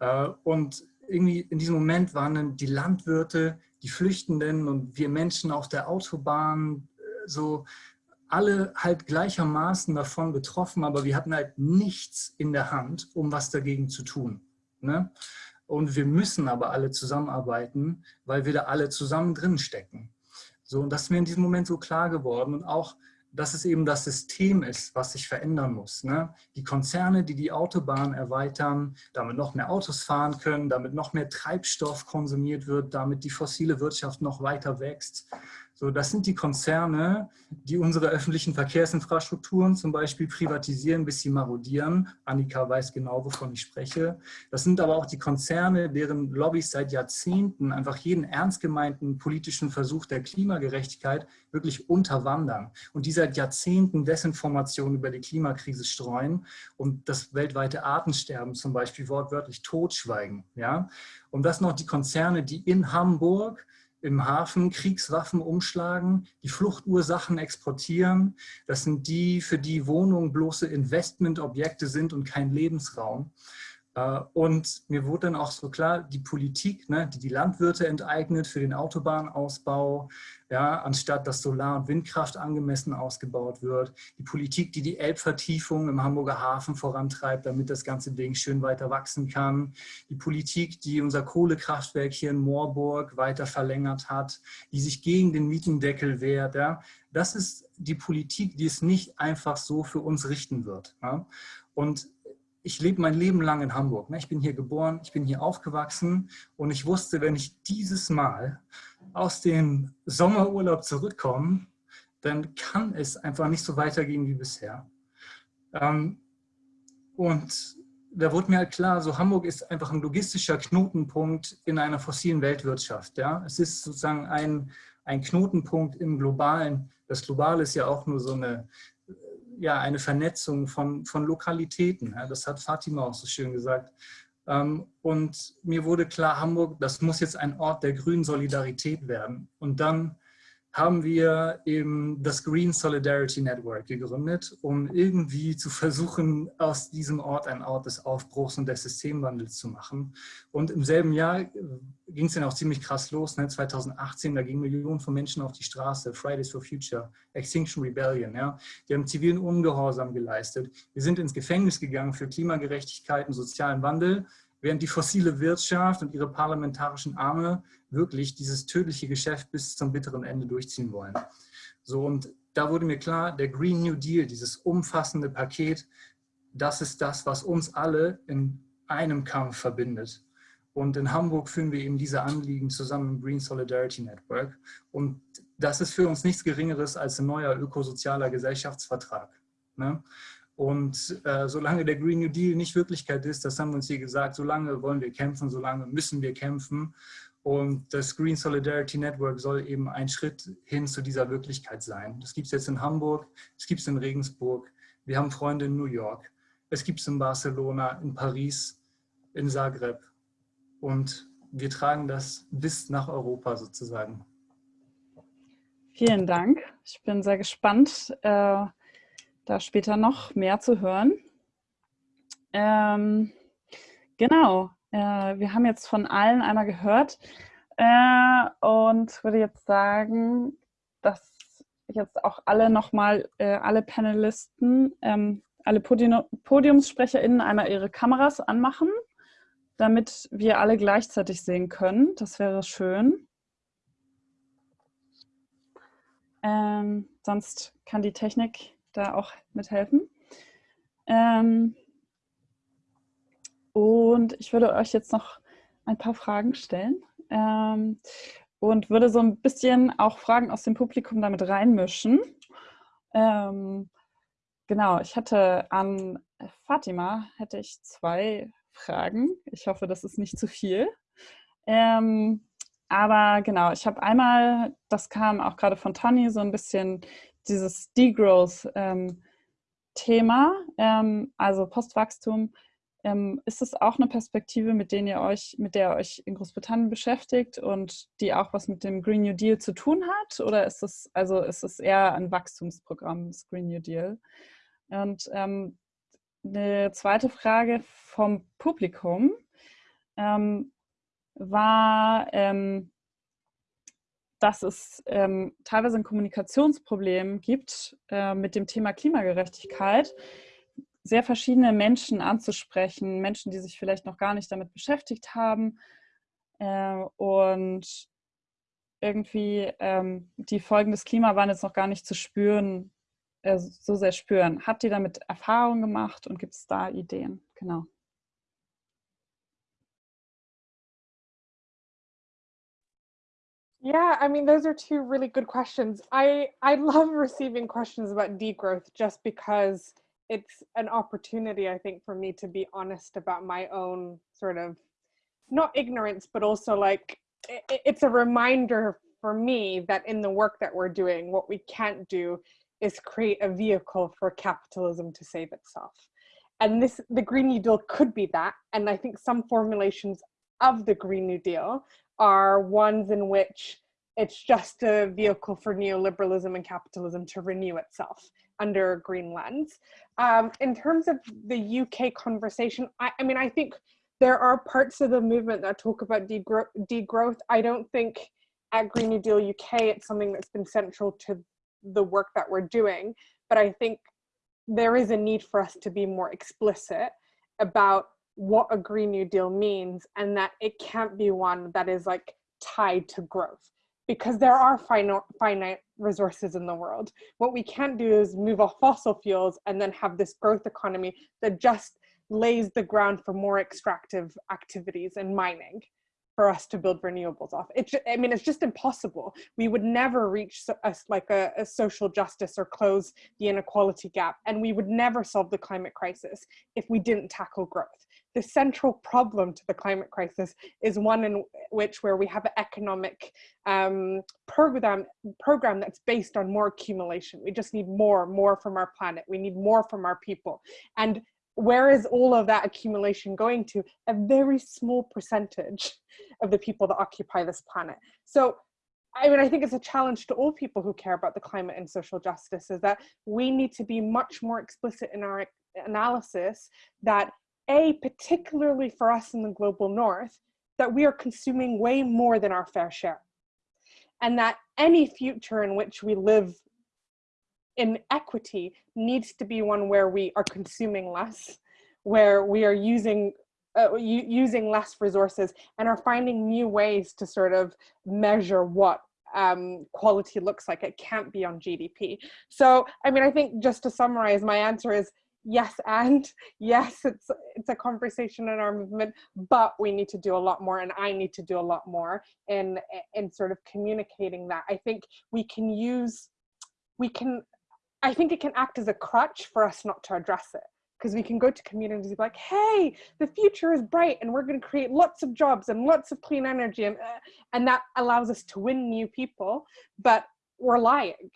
Äh, und irgendwie in diesem Moment waren dann die Landwirte, die Flüchtenden und wir Menschen auf der Autobahn äh, so alle halt gleichermaßen davon betroffen, aber wir hatten halt nichts in der Hand, um was dagegen zu tun. Ne? Und wir müssen aber alle zusammenarbeiten, weil wir da alle zusammen drin stecken. So, und das ist mir in diesem Moment so klar geworden und auch, dass es eben das System ist, was sich verändern muss. Ne? Die Konzerne, die die Autobahn erweitern, damit noch mehr Autos fahren können, damit noch mehr Treibstoff konsumiert wird, damit die fossile Wirtschaft noch weiter wächst. So, das sind die Konzerne, die unsere öffentlichen Verkehrsinfrastrukturen zum Beispiel privatisieren, bis sie marodieren. Annika weiß genau, wovon ich spreche. Das sind aber auch die Konzerne, deren Lobbys seit Jahrzehnten einfach jeden ernst gemeinten politischen Versuch der Klimagerechtigkeit wirklich unterwandern und die seit Jahrzehnten Desinformation über die Klimakrise streuen und das weltweite Artensterben zum Beispiel wortwörtlich totschweigen. Ja? Und das noch die Konzerne, die in Hamburg im Hafen Kriegswaffen umschlagen, die Fluchtursachen exportieren. Das sind die, für die Wohnungen bloße Investmentobjekte sind und kein Lebensraum. Äh, und mir wurde dann auch so klar, die Politik, ne, die die Landwirte enteignet für den Autobahnausbau, ja, anstatt dass Solar- und Windkraft angemessen ausgebaut wird. Die Politik, die die Elbvertiefung im Hamburger Hafen vorantreibt, damit das ganze Ding schön weiter wachsen kann. Die Politik, die unser Kohlekraftwerk hier in Moorburg weiter verlängert hat, die sich gegen den Mietendeckel wehrt. Ja. Das ist die Politik, die es nicht einfach so für uns richten wird. Ja. Und ich lebe mein Leben lang in Hamburg. Ne? Ich bin hier geboren, ich bin hier aufgewachsen und ich wusste, wenn ich dieses Mal aus dem Sommerurlaub zurückkomme, dann kann es einfach nicht so weitergehen wie bisher. Ähm, und da wurde mir halt klar, so Hamburg ist einfach ein logistischer Knotenpunkt in einer fossilen Weltwirtschaft. Ja? Es ist sozusagen ein, ein Knotenpunkt im Globalen. Das Globale ist ja auch nur so eine ja, eine Vernetzung von, von Lokalitäten. das hat Fatima auch so schön gesagt. Ähm, und mir wurde klar, Hamburg, das muss jetzt ein Ort der grünen Solidarität werden. Und dann haben wir eben das Green Solidarity Network gegründet, um irgendwie zu versuchen, aus diesem Ort ein Ort des Aufbruchs und des Systemwandels zu machen. Und im selben Jahr ging es dann auch ziemlich krass los, ne? 2018, da gingen Millionen von Menschen auf die Straße, Fridays for Future, Extinction Rebellion, ja? die haben zivilen Ungehorsam geleistet. Wir sind ins Gefängnis gegangen für Klimagerechtigkeit und sozialen Wandel, während die fossile Wirtschaft und ihre parlamentarischen Arme wirklich dieses tödliche Geschäft bis zum bitteren Ende durchziehen wollen. So, und da wurde mir klar, der Green New Deal, dieses umfassende Paket, das ist das, was uns alle in einem Kampf verbindet. Und in Hamburg führen wir eben diese Anliegen zusammen im Green Solidarity Network. Und das ist für uns nichts Geringeres als ein neuer ökosozialer Gesellschaftsvertrag. Ne? Und äh, solange der Green New Deal nicht Wirklichkeit ist, das haben wir uns hier gesagt, solange wollen wir kämpfen, solange müssen wir kämpfen. Und das Green Solidarity Network soll eben ein Schritt hin zu dieser Wirklichkeit sein. Das gibt es jetzt in Hamburg, es gibt es in Regensburg, wir haben Freunde in New York, es gibt es in Barcelona, in Paris, in Zagreb. Und wir tragen das bis nach Europa sozusagen. Vielen Dank. Ich bin sehr gespannt, äh, da später noch mehr zu hören. Ähm, genau, äh, wir haben jetzt von allen einmal gehört äh, und würde jetzt sagen, dass jetzt auch alle nochmal, äh, alle Panelisten, ähm, alle Podium PodiumssprecherInnen einmal ihre Kameras anmachen, damit wir alle gleichzeitig sehen können. Das wäre schön. Ähm, sonst kann die Technik da auch mithelfen. Ähm, und ich würde euch jetzt noch ein paar Fragen stellen ähm, und würde so ein bisschen auch Fragen aus dem Publikum damit reinmischen. Ähm, genau, ich hatte an Fatima hätte ich zwei Fragen. Ich hoffe, das ist nicht zu viel. Ähm, aber genau, ich habe einmal, das kam auch gerade von Tani, so ein bisschen dieses Degrowth-Thema, ähm, also Postwachstum ähm, ist es auch eine Perspektive, mit, denen ihr euch, mit der ihr euch in Großbritannien beschäftigt und die auch was mit dem Green New Deal zu tun hat? Oder ist es, also ist es eher ein Wachstumsprogramm, das Green New Deal? Und ähm, eine zweite Frage vom Publikum ähm, war, ähm, dass es ähm, teilweise ein Kommunikationsproblem gibt äh, mit dem Thema Klimagerechtigkeit sehr verschiedene Menschen anzusprechen, Menschen, die sich vielleicht noch gar nicht damit beschäftigt haben äh, und irgendwie ähm, die Folgen des Klimawandels noch gar nicht zu spüren, äh, so sehr spüren. Habt ihr damit Erfahrungen gemacht und gibt es da Ideen? Genau. Yeah, I mean, those are two really good questions. I, I love receiving questions about degrowth just because it's an opportunity, I think, for me to be honest about my own sort of not ignorance, but also like it, it's a reminder for me that in the work that we're doing, what we can't do is create a vehicle for capitalism to save itself. And this, the Green New Deal could be that. And I think some formulations of the Green New Deal are ones in which it's just a vehicle for neoliberalism and capitalism to renew itself under a green lens. Um, in terms of the UK conversation, I, I, mean, I think there are parts of the movement that talk about degro degrowth. I don't think at Green New Deal UK, it's something that's been central to the work that we're doing. But I think there is a need for us to be more explicit about what a Green New Deal means and that it can't be one that is like tied to growth because there are finite, resources in the world. What we can't do is move off fossil fuels and then have this growth economy that just lays the ground for more extractive activities and mining for us to build renewables off. It, I mean, it's just impossible. We would never reach a, like a, a, social justice or close the inequality gap, and we would never solve the climate crisis if we didn't tackle growth. The central problem to the climate crisis is one in which where we have an economic um, program, program that's based on more accumulation. We just need more, more from our planet. We need more from our people. And where is all of that accumulation going to? A very small percentage of the people that occupy this planet. So I mean, I think it's a challenge to all people who care about the climate and social justice is that we need to be much more explicit in our analysis that A, particularly for us in the global north, that we are consuming way more than our fair share. And that any future in which we live in equity needs to be one where we are consuming less, where we are using uh, using less resources and are finding new ways to sort of measure what um, quality looks like. It can't be on GDP. So, I mean, I think just to summarize, my answer is yes and yes it's it's a conversation in our movement but we need to do a lot more and i need to do a lot more in in sort of communicating that i think we can use we can I think it can act as a crutch for us not to address it because we can go to communities like, hey, the future is bright and we're going to create lots of jobs and lots of clean energy. And, uh, and that allows us to win new people, but we're lying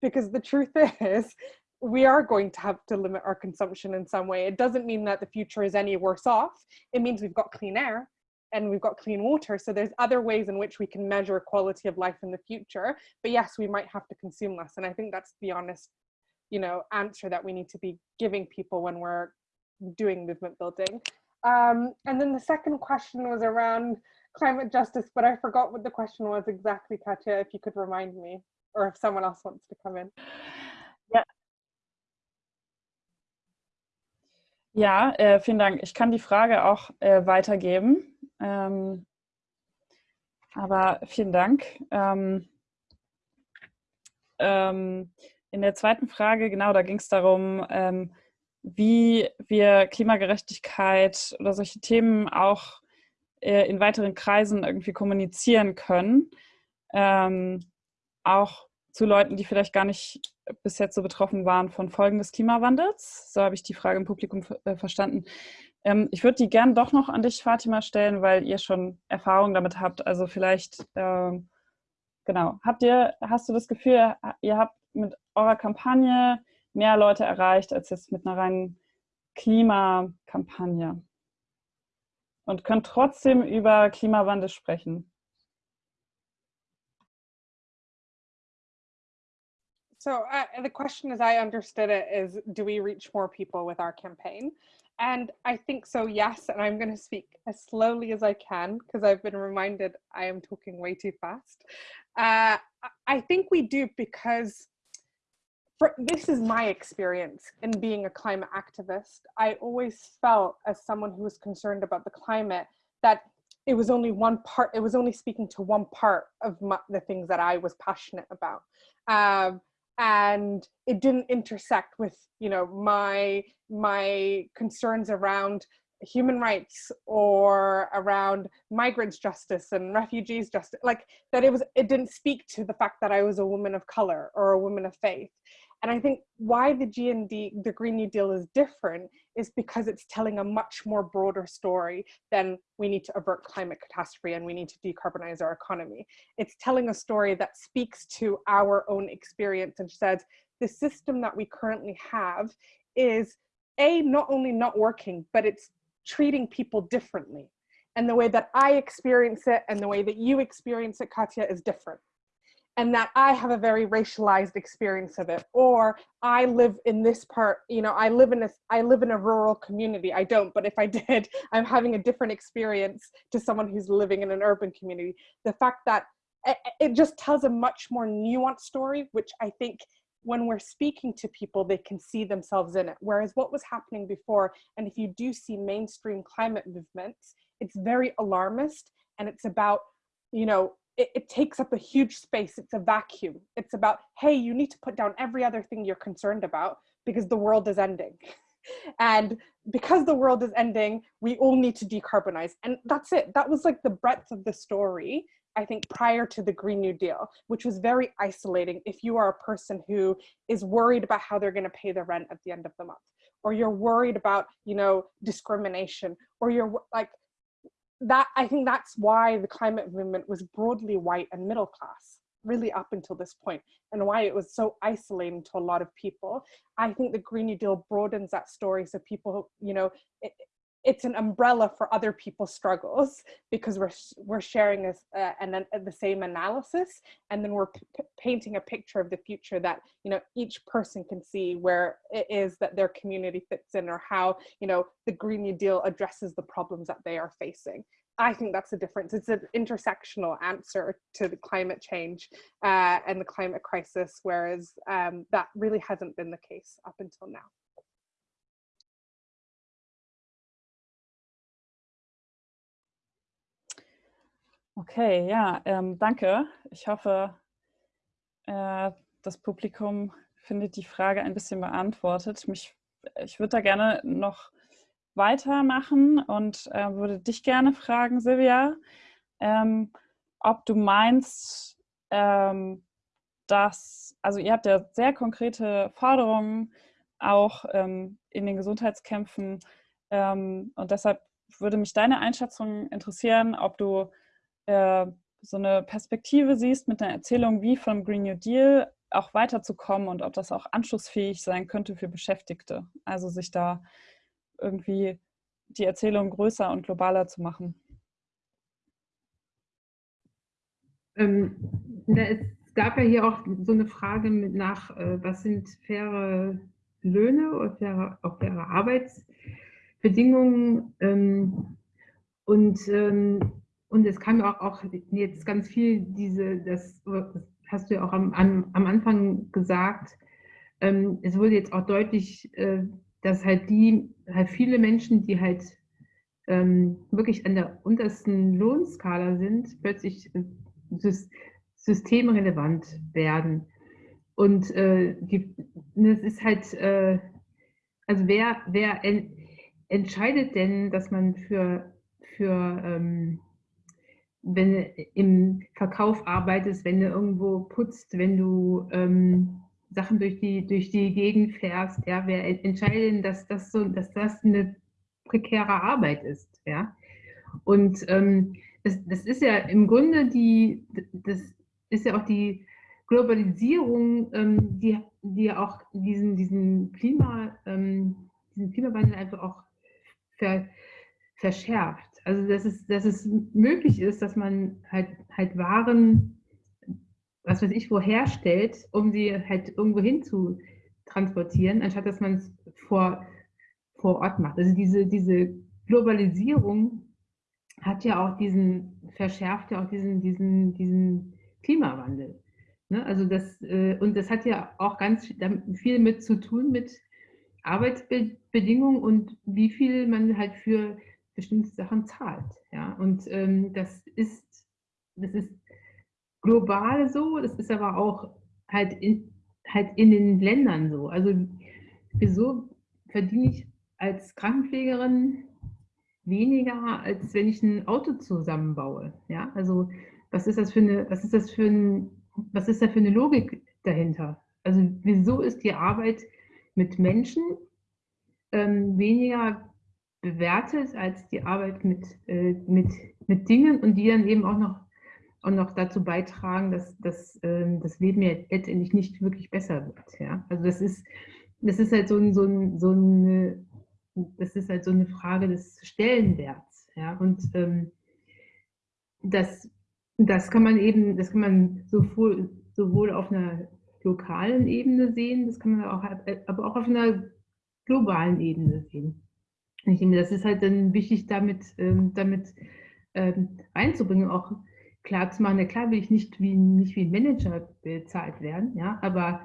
because the truth is we are going to have to limit our consumption in some way. It doesn't mean that the future is any worse off. It means we've got clean air and we've got clean water. So there's other ways in which we can measure quality of life in the future. But yes, we might have to consume less. And I think that's the honest you know, answer that we need to be giving people when we're doing movement building. Um, and then the second question was around climate justice, but I forgot what the question was exactly, Katja, if you could remind me, or if someone else wants to come in. Ja, ja äh, vielen Dank. Ich kann die Frage auch äh, weitergeben. Ähm, aber vielen Dank. Ähm, ähm, in der zweiten Frage, genau, da ging es darum, ähm, wie wir Klimagerechtigkeit oder solche Themen auch äh, in weiteren Kreisen irgendwie kommunizieren können. Ähm, auch zu Leuten, die vielleicht gar nicht bis jetzt so betroffen waren von Folgen des Klimawandels. So habe ich die Frage im Publikum äh, verstanden. Ähm, ich würde die gern doch noch an dich, Fatima, stellen, weil ihr schon Erfahrung damit habt. Also vielleicht, ähm, genau, habt ihr, hast du das Gefühl, ihr habt mit eurer Kampagne mehr Leute erreicht als jetzt mit einer reinen Klimakampagne und könnt trotzdem über Klimawandel sprechen. So uh, the question as I understood it is, do we reach more people with our campaign? And I think so, yes. And I'm going to speak as slowly as I can because I've been reminded I am talking way too fast. Uh, I think we do because for, this is my experience in being a climate activist. I always felt as someone who was concerned about the climate that it was only one part, it was only speaking to one part of my, the things that I was passionate about. Um, and it didn't intersect with, you know, my, my concerns around human rights or around migrants justice and refugees justice like that it was it didn't speak to the fact that i was a woman of color or a woman of faith. And I think why the GND, the Green New Deal is different is because it's telling a much more broader story than we need to avert climate catastrophe and we need to decarbonize our economy. It's telling a story that speaks to our own experience and says the system that we currently have is a not only not working, but it's treating people differently. And the way that I experience it and the way that you experience it, Katya, is different and that I have a very racialized experience of it, or I live in this part, you know, I live in a, I live in a rural community. I don't, but if I did, I'm having a different experience to someone who's living in an urban community. The fact that eh, eh, it just tells a much more nuanced story, which I think when we're speaking to people, they can see themselves in it. Whereas what was happening before, and if you do see mainstream climate movements, it's very alarmist and it's about, you know, it, it, takes up a huge space. It's a vacuum. It's about, hey, you need to put down every other thing you're concerned about because the world is ending. and because the world is ending, we all need to decarbonize. And that's it. That was like the breadth of the story, I think, prior to the Green New Deal, which was very isolating if you are a person who is worried about how they're going to pay the rent at the end of the month, or you're worried about, you know, discrimination, or you're like, that I think that's why the climate movement was broadly white and middle class really up until this point and why it was so isolating to a lot of people. I think the Green New Deal broadens that story so people, you know, it, it's an umbrella for other people's struggles because we're we're sharing this uh, and then the same analysis and then we're painting a picture of the future that you know each person can see where it is that their community fits in or how you know the green new deal addresses the problems that they are facing I think that's the difference. It's an intersectional answer to the climate change uh, and the climate crisis, whereas um, that really hasn't been the case up until now. Okay, ja, ähm, danke. Ich hoffe, äh, das Publikum findet die Frage ein bisschen beantwortet. Mich, ich würde da gerne noch weitermachen und äh, würde dich gerne fragen, Silvia, ähm, ob du meinst, ähm, dass, also ihr habt ja sehr konkrete Forderungen auch ähm, in den Gesundheitskämpfen ähm, und deshalb würde mich deine Einschätzung interessieren, ob du äh, so eine Perspektive siehst mit einer Erzählung wie vom Green New Deal auch weiterzukommen und ob das auch anschlussfähig sein könnte für Beschäftigte. Also sich da irgendwie die Erzählung größer und globaler zu machen? Ähm, es gab ja hier auch so eine Frage nach, äh, was sind faire Löhne oder faire, auch faire Arbeitsbedingungen? Ähm, und, ähm, und es kam auch, auch jetzt ganz viel diese, das, hast du ja auch am, am, am Anfang gesagt, ähm, es wurde jetzt auch deutlich, äh, dass halt die, halt viele Menschen, die halt ähm, wirklich an der untersten Lohnskala sind, plötzlich äh, systemrelevant werden. Und äh, die, das ist halt, äh, also wer, wer en, entscheidet denn, dass man für, für ähm, wenn du im Verkauf arbeitest, wenn du irgendwo putzt, wenn du ähm, Sachen durch die, durch die Gegend fährst, ja, wer entscheidet, dass das so, dass das eine prekäre Arbeit ist, ja. Und ähm, das, das ist ja im Grunde die, das ist ja auch die Globalisierung, ähm, die, die auch diesen, diesen Klima, ähm, diesen Klimawandel einfach auch ver, verschärft. Also dass es, dass es möglich ist, dass man halt, halt Waren was weiß ich, wo herstellt, um sie halt irgendwo hin zu transportieren, anstatt dass man es vor, vor Ort macht. Also diese, diese Globalisierung hat ja auch diesen, verschärft ja auch diesen, diesen, diesen Klimawandel. Ne? Also das, äh, und das hat ja auch ganz viel mit zu tun mit Arbeitsbedingungen und wie viel man halt für bestimmte Sachen zahlt. Ja? Und ähm, das ist, das ist global so, das ist aber auch halt in, halt in den Ländern so. Also wieso verdiene ich als Krankenpflegerin weniger, als wenn ich ein Auto zusammenbaue? Ja, also was ist das für eine, was ist das für ein, was ist da für eine Logik dahinter? Also wieso ist die Arbeit mit Menschen ähm, weniger bewertet als die Arbeit mit, äh, mit, mit Dingen und die dann eben auch noch und noch dazu beitragen, dass, dass äh, das Leben ja letztendlich nicht wirklich besser wird. Ja? Also das ist, das ist halt so, ein, so, ein, so eine, das ist halt so eine Frage des Stellenwerts. Ja? Und ähm, das, das kann man eben, das kann man sowohl, sowohl auf einer lokalen Ebene sehen, das kann man auch, aber auch auf einer globalen Ebene sehen. Ich denke, das ist halt dann wichtig, damit, ähm, damit ähm, einzubringen, auch klar zu machen, ja klar will ich nicht wie, nicht wie ein Manager bezahlt werden, ja, aber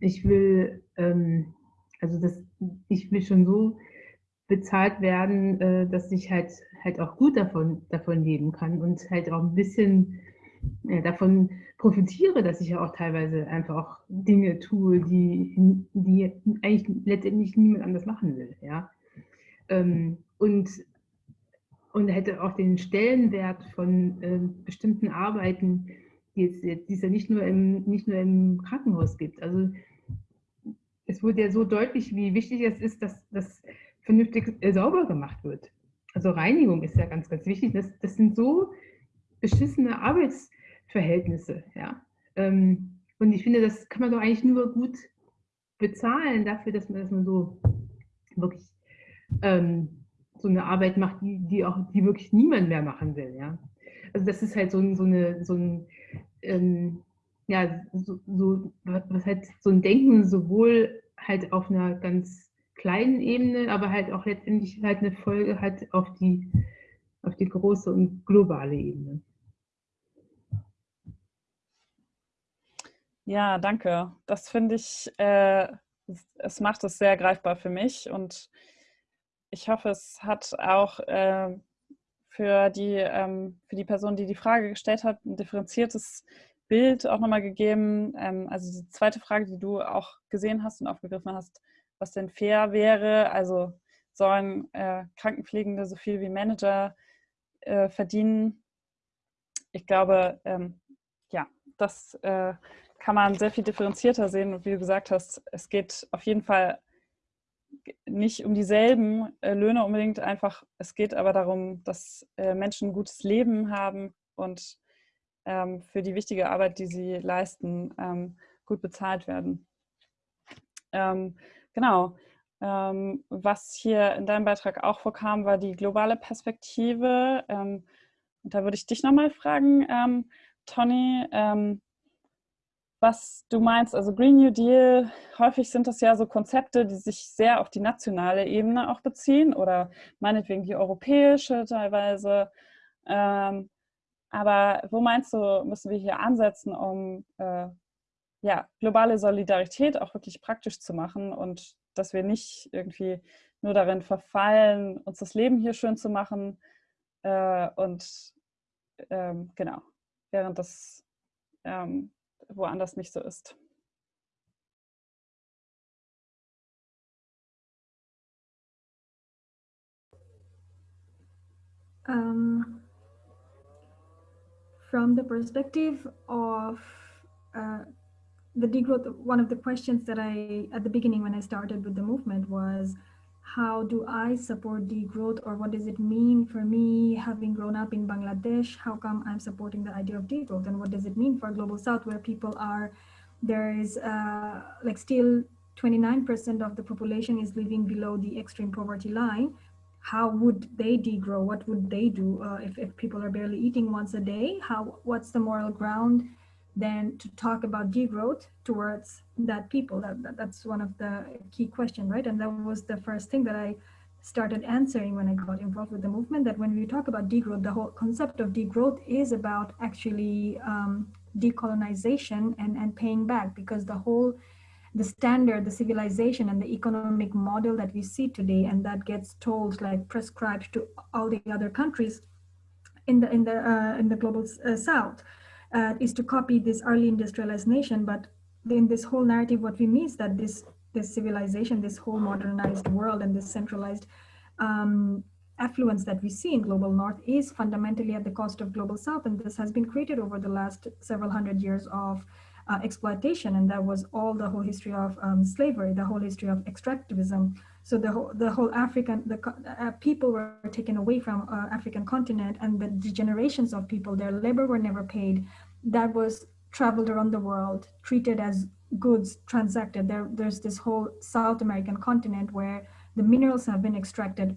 ich will, ähm, also das, ich will schon so bezahlt werden, äh, dass ich halt halt auch gut davon, davon leben kann und halt auch ein bisschen, ja, davon profitiere, dass ich ja auch teilweise einfach auch Dinge tue, die, die eigentlich letztendlich niemand anders machen will. Ja? Ähm, und, und hätte auch den Stellenwert von äh, bestimmten Arbeiten, die es, die es ja nicht nur, im, nicht nur im Krankenhaus gibt. Also es wurde ja so deutlich, wie wichtig es ist, dass das vernünftig äh, sauber gemacht wird. Also Reinigung ist ja ganz, ganz wichtig. Das, das sind so beschissene Arbeitsverhältnisse. Ja. Ähm, und ich finde, das kann man doch eigentlich nur gut bezahlen dafür, dass man, dass man so wirklich ähm, so eine Arbeit macht, die, die auch die wirklich niemand mehr machen will. Ja. Also das ist halt so, so, eine, so ein ähm, ja, so, so, was halt so ein Denken sowohl halt auf einer ganz kleinen Ebene, aber halt auch letztendlich halt eine Folge hat auf die, auf die große und globale Ebene. Ja, danke. Das finde ich, äh, es macht es sehr greifbar für mich und ich hoffe, es hat auch äh, für, die, ähm, für die Person, die die Frage gestellt hat, ein differenziertes Bild auch nochmal gegeben. Ähm, also die zweite Frage, die du auch gesehen hast und aufgegriffen hast, was denn fair wäre. Also sollen äh, Krankenpflegende so viel wie Manager äh, verdienen? Ich glaube, ähm, ja, das äh, kann man sehr viel differenzierter sehen. Und wie du gesagt hast, es geht auf jeden Fall nicht um dieselben äh, Löhne unbedingt einfach. Es geht aber darum, dass äh, Menschen ein gutes Leben haben und ähm, für die wichtige Arbeit, die sie leisten, ähm, gut bezahlt werden. Ähm, genau. Ähm, was hier in deinem Beitrag auch vorkam, war die globale Perspektive. Ähm, und da würde ich dich nochmal fragen, ähm, Tony, was du meinst, also Green New Deal, häufig sind das ja so Konzepte, die sich sehr auf die nationale Ebene auch beziehen oder meinetwegen die europäische teilweise. Ähm, aber wo meinst du, müssen wir hier ansetzen, um äh, ja, globale Solidarität auch wirklich praktisch zu machen und dass wir nicht irgendwie nur darin verfallen, uns das Leben hier schön zu machen äh, und ähm, genau, während das ähm, woanders nicht so ist. Um, from the perspective of uh, the degrowth, one of the questions that I, at the beginning when I started with the movement was, how do I support degrowth or what does it mean for me having grown up in Bangladesh? How come I'm supporting the idea of degrowth and what does it mean for Global South where people are, there is uh, like still 29% of the population is living below the extreme poverty line. How would they degrow? What would they do uh, if, if people are barely eating once a day? How, what's the moral ground then to talk about degrowth towards that people. That, that, that's one of the key questions, right? And that was the first thing that I started answering when I got involved with the movement. That when we talk about degrowth, the whole concept of degrowth is about actually um, decolonization and and paying back because the whole the standard, the civilization and the economic model that we see today and that gets told like prescribed to all the other countries in the in the uh, in the global uh, south uh, is to copy this early industrialized nation. But in this whole narrative, what we mean is that this, this civilization, this whole modernized world and this centralized um, affluence that we see in global north is fundamentally at the cost of global south. And this has been created over the last several hundred years of uh, exploitation. And that was all the whole history of um, slavery, the whole history of extractivism. So the whole, the whole African, the uh, people were taken away from uh, African continent and the, the generations of people, their labor were never paid. That was traveled around the world, treated as goods transacted. There, there's this whole South American continent where the minerals have been extracted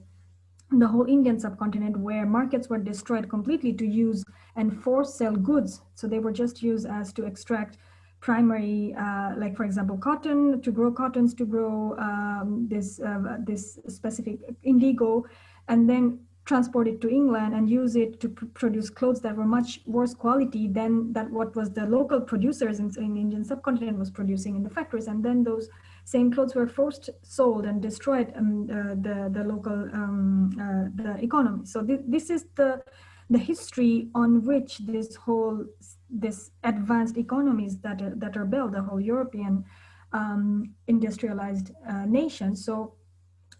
the whole Indian subcontinent where markets were destroyed completely to use and force sell goods. So they were just used as to extract primary, uh, like for example, cotton, to grow cottons, to grow um, this, uh, this specific indigo, and then transport it to England and use it to pr produce clothes that were much worse quality than that what was the local producers in, in the Indian subcontinent was producing in the factories. And then those same clothes were first sold and destroyed um, uh, the, the local um, uh, the economy. So th this is the the history on which this whole this advanced economies that are, that are built, the whole European um, industrialized uh, nation. So,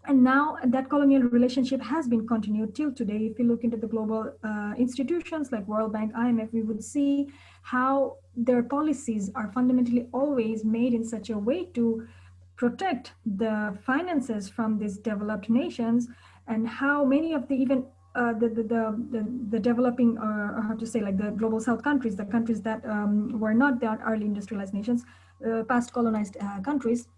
and now that colonial relationship has been continued till today. If you look into the global uh, institutions like World Bank, IMF, we would see how their policies are fundamentally always made in such a way to protect the finances from these developed nations and how many of the even uh, the, the, the, the, developing, uh, or how to say, like the global south countries, the countries that um, were not the early industrialized nations, uh, past colonized uh, countries,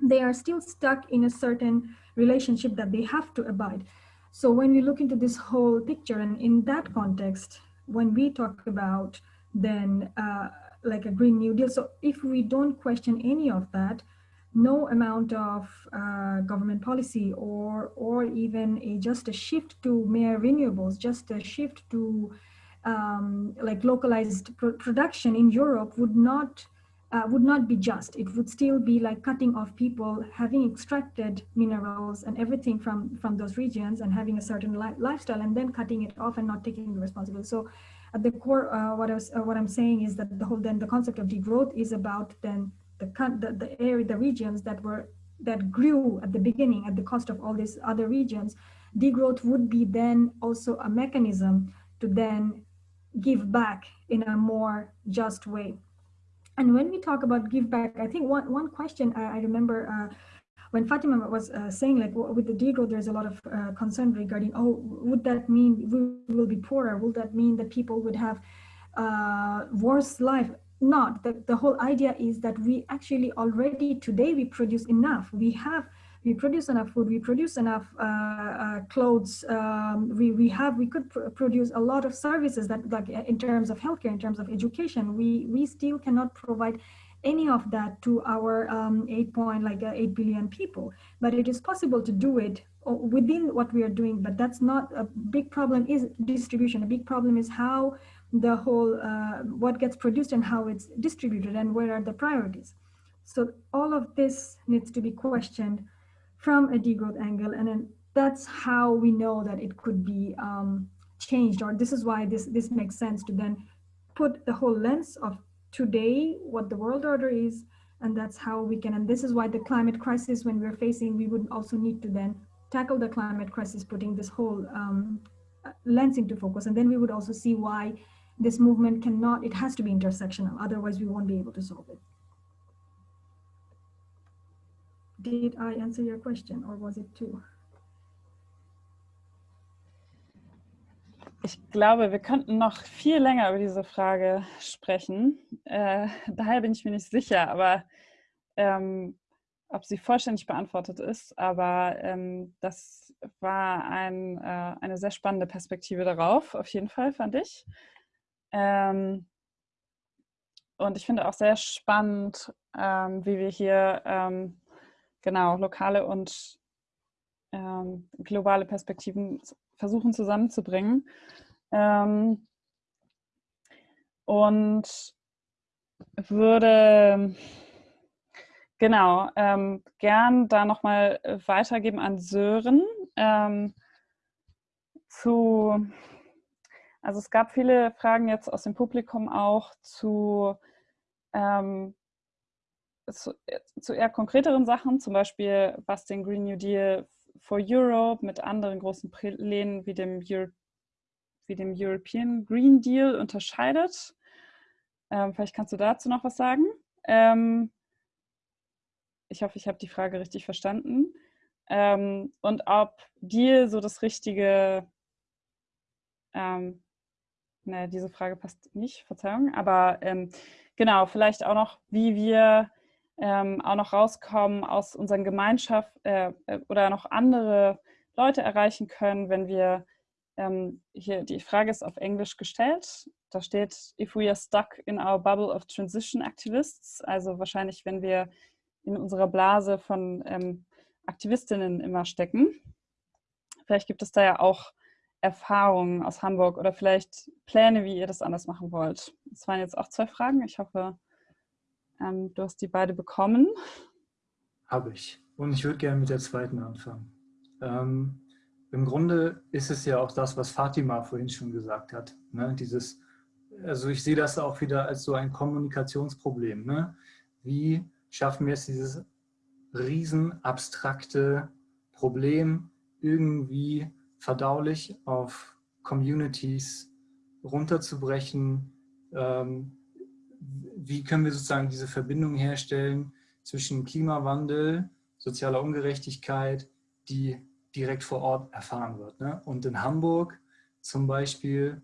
they are still stuck in a certain relationship that they have to abide. So when we look into this whole picture and in that context, when we talk about then uh, like a Green New Deal, so if we don't question any of that, no amount of uh, government policy or or even a just a shift to mere renewables, just a shift to um, like localized pr production in Europe would not uh, would not be just. It would still be like cutting off people having extracted minerals and everything from from those regions and having a certain li lifestyle and then cutting it off and not taking the responsibility. So at the core, uh, what I was uh, what I'm saying is that the whole then the concept of degrowth is about then the, the, the area, the regions that were that grew at the beginning at the cost of all these other regions, degrowth would be then also a mechanism to then give back in a more just way. And when we talk about give back, I think one, one question I, I remember uh, when Fatima was uh, saying like with the degrowth, there's a lot of uh, concern regarding, oh, would that mean we will be poorer? Will that mean that people would have uh, worse life? Not. The, the whole idea is that we actually already today we produce enough. We have we produce enough food, we produce enough uh, uh, clothes, um, we, we have, we could pr produce a lot of services that like in terms of healthcare, in terms of education, we, we still cannot provide any of that to our um, 8 point, like uh, 8 billion people, but it is possible to do it uh, within what we are doing, but that's not a big problem is distribution. A big problem is how the whole uh, what gets produced and how it's distributed and where are the priorities. So all of this needs to be questioned from a degrowth angle and then that's how we know that it could be um, changed or this is why this this makes sense to then put the whole lens of today what the world order is and that's how we can and this is why the climate crisis when we're facing we would also need to then tackle the climate crisis putting this whole um, lens into focus and then we would also see why this movement cannot, it has to be intersectional, otherwise we won't be able to solve it. Did I answer your question or was it too? Ich glaube, wir könnten noch viel länger über diese Frage sprechen. Äh, daher bin ich mir nicht sicher, aber ähm, ob sie vollständig beantwortet ist. Aber ähm, das war ein, äh, eine sehr spannende Perspektive darauf, auf jeden Fall, fand ich. Ähm, und ich finde auch sehr spannend, ähm, wie wir hier ähm, genau lokale und ähm, globale Perspektiven versuchen zusammenzubringen. Ähm, und würde genau ähm, gern da nochmal weitergeben an Sören zu also es gab viele Fragen jetzt aus dem Publikum auch zu, ähm, zu, zu, eher konkreteren Sachen, zum Beispiel was den Green New Deal for Europe mit anderen großen Plänen wie dem, Euro wie dem European Green Deal unterscheidet. Ähm, vielleicht kannst du dazu noch was sagen. Ähm, ich hoffe, ich habe die Frage richtig verstanden. Ähm, und ob Deal so das richtige ähm, ne, diese Frage passt nicht, Verzeihung, aber ähm, genau, vielleicht auch noch, wie wir ähm, auch noch rauskommen aus unseren Gemeinschaften äh, äh, oder noch andere Leute erreichen können, wenn wir, ähm, hier die Frage ist auf Englisch gestellt, da steht, if we are stuck in our bubble of transition activists, also wahrscheinlich, wenn wir in unserer Blase von ähm, Aktivistinnen immer stecken. Vielleicht gibt es da ja auch Erfahrungen aus Hamburg oder vielleicht Pläne, wie ihr das anders machen wollt? Das waren jetzt auch zwei Fragen. Ich hoffe, ähm, du hast die beide bekommen. Habe ich. Und ich würde gerne mit der zweiten anfangen. Ähm, im Grunde ist es ja auch das, was Fatima vorhin schon gesagt hat. Ne? Dieses, also ich sehe das auch wieder als so ein Kommunikationsproblem. Ne? Wie schaffen wir es, dieses riesen abstrakte Problem irgendwie verdaulich auf Communities runterzubrechen? Ähm, wie können wir sozusagen diese Verbindung herstellen zwischen Klimawandel, sozialer Ungerechtigkeit, die direkt vor Ort erfahren wird. Ne? Und in Hamburg zum Beispiel,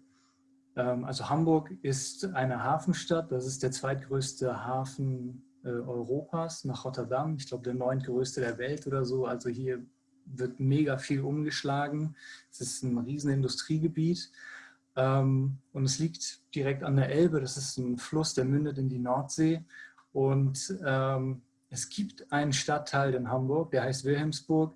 ähm, also Hamburg ist eine Hafenstadt, das ist der zweitgrößte Hafen äh, Europas nach Rotterdam, ich glaube der neuntgrößte der Welt oder so, also hier wird mega viel umgeschlagen, es ist ein riesen Industriegebiet. Ähm, und es liegt direkt an der Elbe, das ist ein Fluss, der mündet in die Nordsee. Und ähm, es gibt einen Stadtteil in Hamburg, der heißt Wilhelmsburg,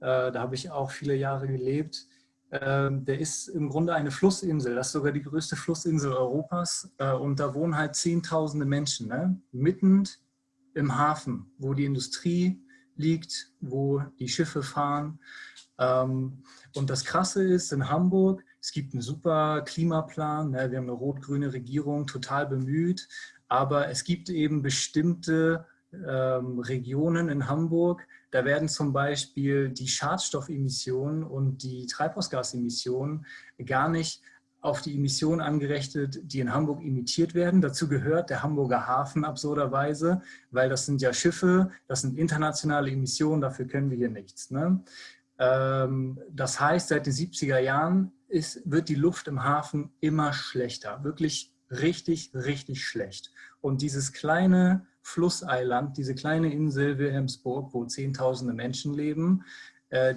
äh, da habe ich auch viele Jahre gelebt. Ähm, der ist im Grunde eine Flussinsel, das ist sogar die größte Flussinsel Europas. Äh, und da wohnen halt zehntausende Menschen, ne? mitten im Hafen, wo die Industrie liegt, wo die Schiffe fahren. Ähm, und das Krasse ist, in Hamburg, es gibt einen super Klimaplan, ne? wir haben eine rot-grüne Regierung, total bemüht, aber es gibt eben bestimmte ähm, Regionen in Hamburg, da werden zum Beispiel die Schadstoffemissionen und die Treibhausgasemissionen gar nicht auf die Emissionen angerechnet, die in Hamburg emittiert werden. Dazu gehört der Hamburger Hafen absurderweise, weil das sind ja Schiffe, das sind internationale Emissionen, dafür können wir hier nichts. Ne? Ähm, das heißt, seit den 70er Jahren ist, wird die Luft im Hafen immer schlechter, wirklich richtig, richtig schlecht. Und dieses kleine Flusseiland, diese kleine Insel Wilhelmsburg, wo Zehntausende Menschen leben,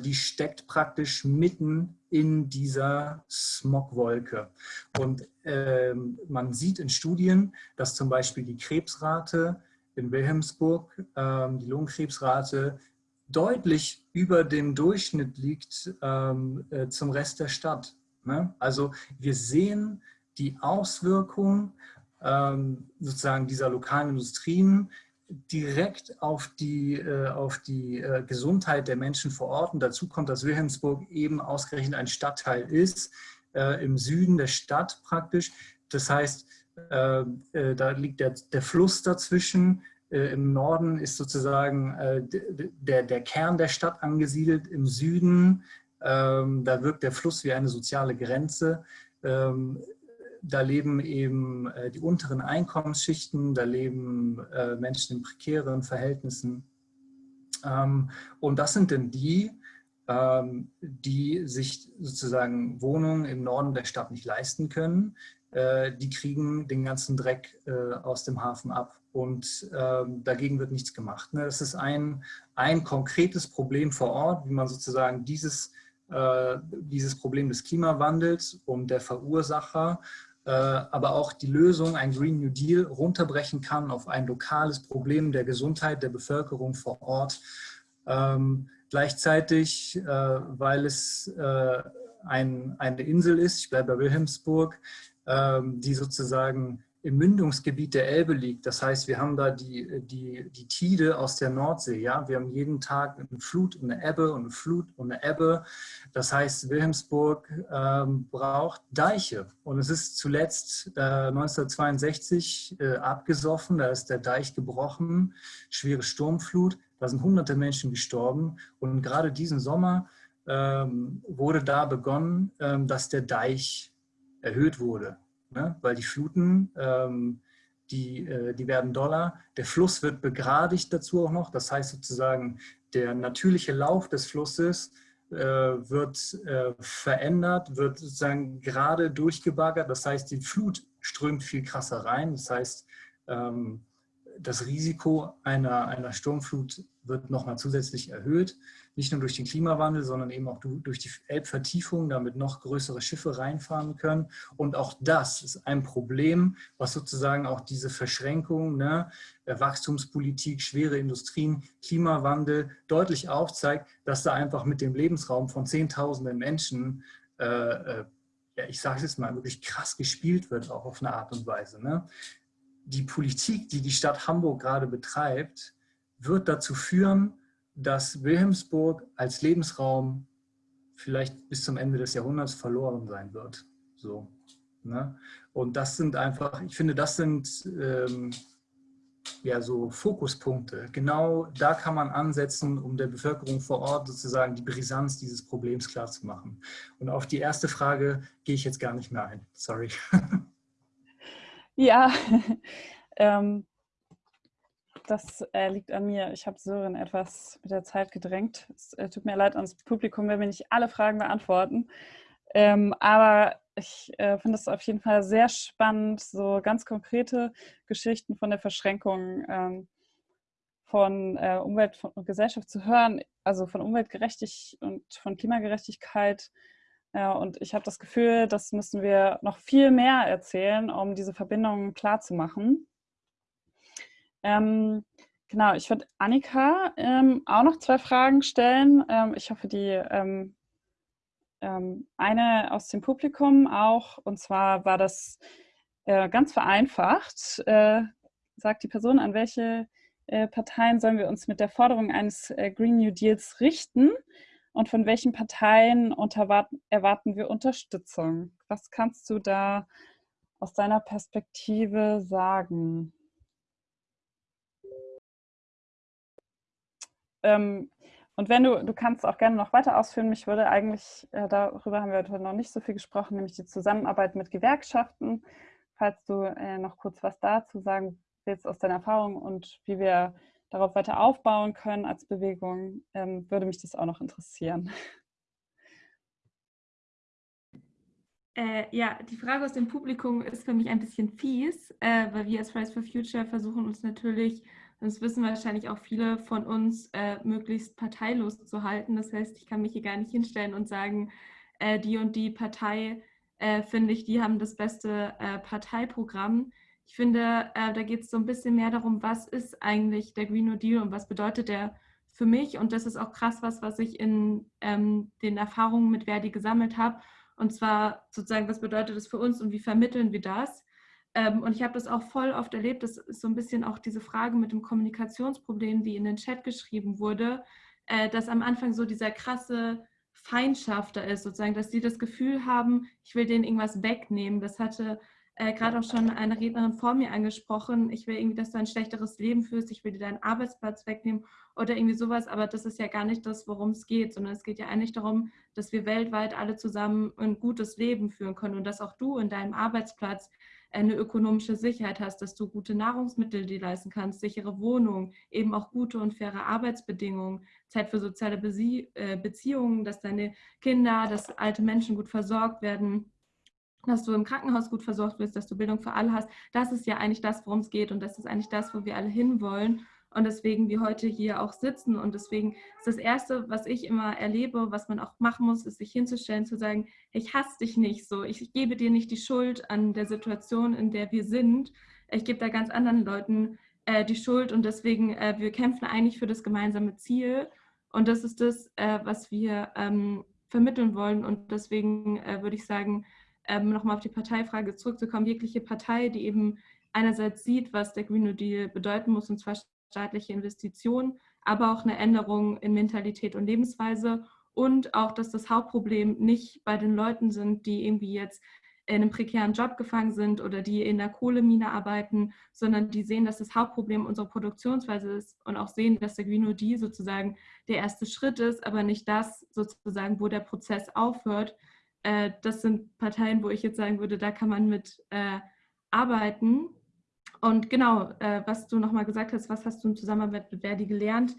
die steckt praktisch mitten in dieser Smogwolke. Und äh, man sieht in Studien, dass zum Beispiel die Krebsrate in Wilhelmsburg, äh, die Lungenkrebsrate, deutlich über dem Durchschnitt liegt ähm, äh, zum Rest der Stadt. Ne? Also wir sehen die Auswirkung ähm, sozusagen dieser lokalen Industrien direkt auf die, äh, auf die äh, Gesundheit der Menschen vor Ort. Und dazu kommt, dass Wilhelmsburg eben ausgerechnet ein Stadtteil ist, äh, im Süden der Stadt praktisch. Das heißt, äh, äh, da liegt der, der Fluss dazwischen. Äh, Im Norden ist sozusagen der, der Kern der Stadt angesiedelt. Im Süden, ähm, da wirkt der Fluss wie eine soziale Grenze. Da leben eben äh, die unteren Einkommensschichten, da leben äh, Menschen in prekären Verhältnissen. Ähm, und das sind denn die, ähm, die sich sozusagen Wohnungen im Norden der Stadt nicht leisten können. Äh, die kriegen den ganzen Dreck aus dem Hafen ab und ähm, dagegen wird nichts gemacht. Ne? Das ist ein, ein konkretes Problem vor Ort, wie man sozusagen dieses dieses Problem des Klimawandels und der Verursacher aber auch die Lösung, ein Green New Deal, runterbrechen kann auf ein lokales Problem der Gesundheit der Bevölkerung vor Ort. Ähm, gleichzeitig, äh, weil es äh, ein, eine Insel ist, ich bleibe bei Wilhelmsburg, ähm, die sozusagen im Mündungsgebiet der Elbe liegt. Das heißt, wir haben da die, die, die Tide aus der Nordsee. Ja? Wir haben jeden Tag eine Flut und eine Ebbe und eine Flut und eine Ebbe. Das heißt, Wilhelmsburg ähm, braucht Deiche. Und es ist zuletzt äh, 1962 äh, abgesoffen, da ist der Deich gebrochen, schwere Sturmflut, da sind hunderte Menschen gestorben. Und gerade diesen Sommer ähm, wurde da begonnen, ähm, dass der Deich erhöht wurde ne? weil die Fluten, ähm, die, äh, die werden doller. Der Fluss wird begradigt dazu auch noch. Das heißt sozusagen, der natürliche Lauf des Flusses äh, wird äh, verändert, wird sozusagen gerade durchgebaggert. Das heißt, die Flut strömt viel krasser rein. Das heißt, ähm, das Risiko einer, einer Sturmflut wird nochmal zusätzlich erhöht. Nicht nur durch den Klimawandel, sondern eben auch durch die Elbvertiefung, damit noch größere Schiffe reinfahren können. Und auch das ist ein Problem, was sozusagen auch diese Verschränkung, ne, Wachstumspolitik, schwere Industrien, Klimawandel deutlich aufzeigt, dass da einfach mit dem Lebensraum von Zehntausenden Menschen äh, äh ja, ich sage es jetzt mal, wirklich krass gespielt wird, auch auf eine Art und Weise. Ne? die Politik, die die Stadt Hamburg gerade betreibt, wird dazu führen, dass Wilhelmsburg als Lebensraum vielleicht bis zum Ende des Jahrhunderts verloren sein wird. So, ne? Und das sind einfach, ich finde, das sind ähm, ja so Fokuspunkte. Genau da kann man ansetzen, um der Bevölkerung vor Ort sozusagen die Brisanz dieses Problems klarzumachen. Und auf die erste Frage gehe ich jetzt gar nicht mehr ein. Sorry. Ja, ähm, das äh, liegt an mir. Ich habe Sören etwas mit der Zeit gedrängt. Es äh, tut mir leid ans Publikum, wenn wir nicht alle Fragen beantworten. Ähm, aber ich äh, finde es auf jeden Fall sehr spannend, so ganz konkrete Geschichten von der Verschränkung ähm, von äh, Umwelt und Gesellschaft zu hören, also von Umweltgerechtigkeit und von Klimagerechtigkeit. Ja, und ich habe das Gefühl, das müssen wir noch viel mehr erzählen, um diese Verbindungen klarzumachen. Ähm, genau, ich würde Annika ähm, auch noch zwei Fragen stellen. Ähm, ich hoffe, die ähm, ähm, eine aus dem Publikum auch, und zwar war das äh, ganz vereinfacht, äh, sagt die Person, an welche äh, Parteien sollen wir uns mit der Forderung eines äh, Green New Deals richten und von welchen Parteien erwarten wir Unterstützung? Was kannst du da aus deiner Perspektive sagen? Ähm, und wenn du, du kannst auch gerne noch weiter ausführen, mich würde eigentlich, äh, darüber haben wir heute noch nicht so viel gesprochen, nämlich die Zusammenarbeit mit Gewerkschaften. Falls du äh, noch kurz was dazu sagen willst aus deiner Erfahrung und wie wir darauf weiter aufbauen können als Bewegung, ähm, würde mich das auch noch interessieren. Äh, ja, die Frage aus dem Publikum ist für mich ein bisschen fies, äh, weil wir als Fridays for Future versuchen uns natürlich das wissen wahrscheinlich auch viele von uns, äh, möglichst parteilos zu halten. Das heißt, ich kann mich hier gar nicht hinstellen und sagen, äh, die und die Partei, äh, finde ich, die haben das beste äh, Parteiprogramm. Ich finde, äh, da geht es so ein bisschen mehr darum, was ist eigentlich der Green New Deal und was bedeutet der für mich. Und das ist auch krass was, was ich in ähm, den Erfahrungen mit Verdi gesammelt habe. Und zwar sozusagen, was bedeutet das für uns und wie vermitteln wir das? Ähm, und ich habe das auch voll oft erlebt, das ist so ein bisschen auch diese Frage mit dem Kommunikationsproblem, die in den Chat geschrieben wurde, äh, dass am Anfang so dieser krasse Feindschaft da ist, sozusagen, dass sie das Gefühl haben, ich will denen irgendwas wegnehmen. Das hatte äh, gerade auch schon eine Rednerin vor mir angesprochen, ich will irgendwie, dass du ein schlechteres Leben führst, ich will dir deinen Arbeitsplatz wegnehmen oder irgendwie sowas, aber das ist ja gar nicht das, worum es geht, sondern es geht ja eigentlich darum, dass wir weltweit alle zusammen ein gutes Leben führen können. Und dass auch du in deinem Arbeitsplatz eine ökonomische Sicherheit hast, dass du gute Nahrungsmittel dir leisten kannst, sichere Wohnung, eben auch gute und faire Arbeitsbedingungen, Zeit für soziale äh, Beziehungen, dass deine Kinder, dass alte Menschen gut versorgt werden, dass du im Krankenhaus gut versorgt wirst, dass du Bildung für alle hast. Das ist ja eigentlich das, worum es geht und das ist eigentlich das, wo wir alle hinwollen und deswegen wir heute hier auch sitzen. Und deswegen ist das Erste, was ich immer erlebe, was man auch machen muss, ist sich hinzustellen, zu sagen, ich hasse dich nicht so, ich gebe dir nicht die Schuld an der Situation, in der wir sind. Ich gebe da ganz anderen Leuten äh, die Schuld und deswegen, äh, wir kämpfen eigentlich für das gemeinsame Ziel. Und das ist das, äh, was wir ähm, vermitteln wollen. Und deswegen äh, würde ich sagen, ähm, nochmal auf die Parteifrage zurückzukommen, jegliche Partei, die eben einerseits sieht, was der Green New Deal bedeuten muss, und zwar staatliche Investitionen, aber auch eine Änderung in Mentalität und Lebensweise und auch, dass das Hauptproblem nicht bei den Leuten sind, die irgendwie jetzt in einem prekären Job gefangen sind oder die in der Kohlemine arbeiten, sondern die sehen, dass das Hauptproblem unsere Produktionsweise ist und auch sehen, dass der Green New Deal sozusagen der erste Schritt ist, aber nicht das sozusagen, wo der Prozess aufhört. Äh, das sind Parteien, wo ich jetzt sagen würde, da kann man mit äh, arbeiten. Und genau, äh, was du nochmal gesagt hast, was hast du im Zusammenarbeit mit Verdi gelernt,